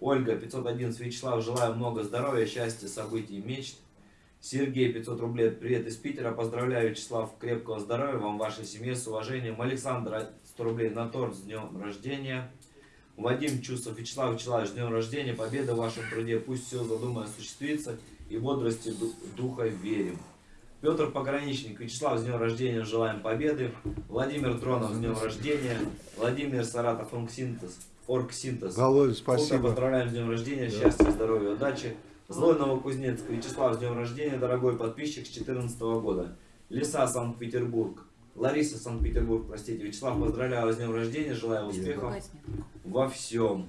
Ольга, 511, Вячеслав, желаю много здоровья, счастья, событий мечт. Сергей, 500 рублей, привет из Питера, поздравляю, Вячеслав, крепкого здоровья вам, вашей семье, с уважением. Александр, 100 рублей на торт, с днем рождения. Вадим Чувствов, Вячеслав Вячеславович, с днем рождения, победа в вашем труде, пусть все задумано осуществится, и бодрости ду- духа верим. Петр Пограничник, Вячеслав, с днем рождения, желаем победы. Владимир Дронов, с днем рождения. Владимир Саратов, Оргсинтез. Оргсинтез. Володя, Фото спасибо. Поздравляем с днем рождения, счастья, здоровья, удачи. Злой Новокузнецк, Вячеслав, с днем рождения, дорогой подписчик с 2014 года. Лиса, Санкт-Петербург. Лариса, Санкт-Петербург, простите. Вячеслав, поздравляю с днем рождения, желаю успехов во всем.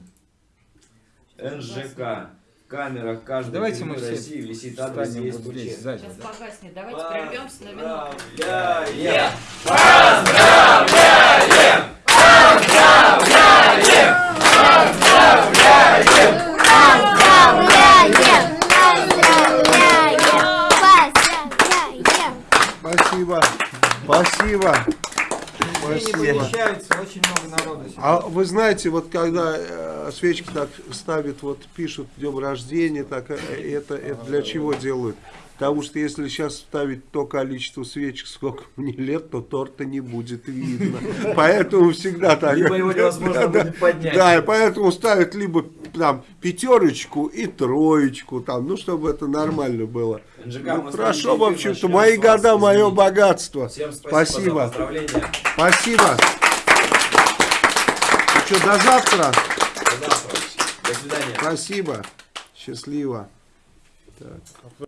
НЖК. Камерах каждой Давайте мы все России висит адрес вот здесь, сзади. Сейчас да. погаснет. Давайте прервемся на минуту. Поздравляем! Поздравляем! Поздравляем! Спасибо. Спасибо. Не Спасибо. помещается, очень много народу. сегодня. А вы знаете, вот когда э, свечки так ставят, вот пишут днем рождения, так э, это, это для чего делают? Потому что если сейчас ставить то количество свечек, сколько мне лет, то торта не будет видно. Поэтому всегда так. Либо его невозможно Да, будет поднять. Да, и поэтому ставят либо там пятерочку и троечку, там, ну, чтобы это нормально было. НЖК, Ну, хорошо, в общем-то, мои года, мое богатство. Всем спасибо, за Спасибо. Что, до завтра. До завтра. До свидания. Спасибо. Счастливо. Так.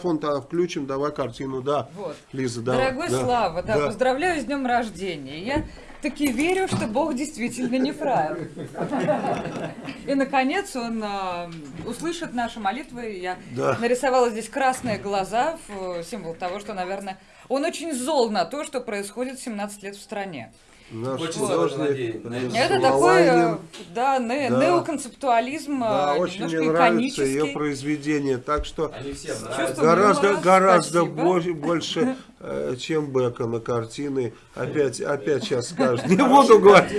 Фон тогда включим, давай картину, да. Вот. Лиза, давай. Дорогой да. Слава, да, да. поздравляю с днем рождения. Я таки верю, что Бог действительно не фраер. И, наконец, он а, услышит наши молитвы. Я Да. нарисовала здесь красные глаза, в- символ того, что, наверное, он очень зол на то, что происходит 17 лет в стране. Наш Очень художник. Это такой, э, да, не- Да. неоконцептуализм, Да, а, очень немножко мне нравится ее иконический. произведение, так что Они всем Чувствую нравятся. гораздо, гораздо больше, больше, э, чем Бекона картины. Опять, опять сейчас скажешь. Не буду говорить.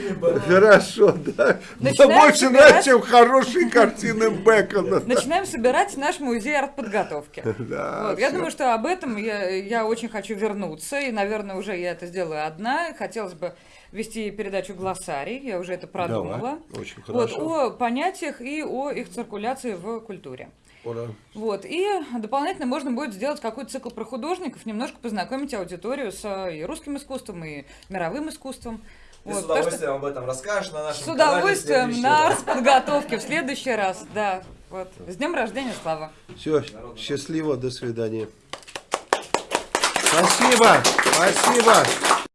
Хорошо, да. Начинаем больше собирать- нравится, чем хорошие картины Бекона. Начинаем собирать наш музей артподготовки. Да, Вот, я думаю, что об этом я, я очень хочу вернуться, и, наверное, уже я это сделаю одна. Хотелось бы вести передачу «Глоссарий», я уже это продумала. Давай, Очень Вот, хорошо. о понятиях и о их циркуляции в культуре. Ура. Вот, и дополнительно можно будет сделать какой-то цикл про художников, немножко познакомить аудиторию с э, и русским искусством, и мировым искусством. Ты Вот, с так что удовольствием об этом расскажешь на нашем с удовольствием на раз. подготовке в следующий раз, да. Вот. С днем рождения, Слава! Все, счастливо, до свидания. Спасибо, спасибо.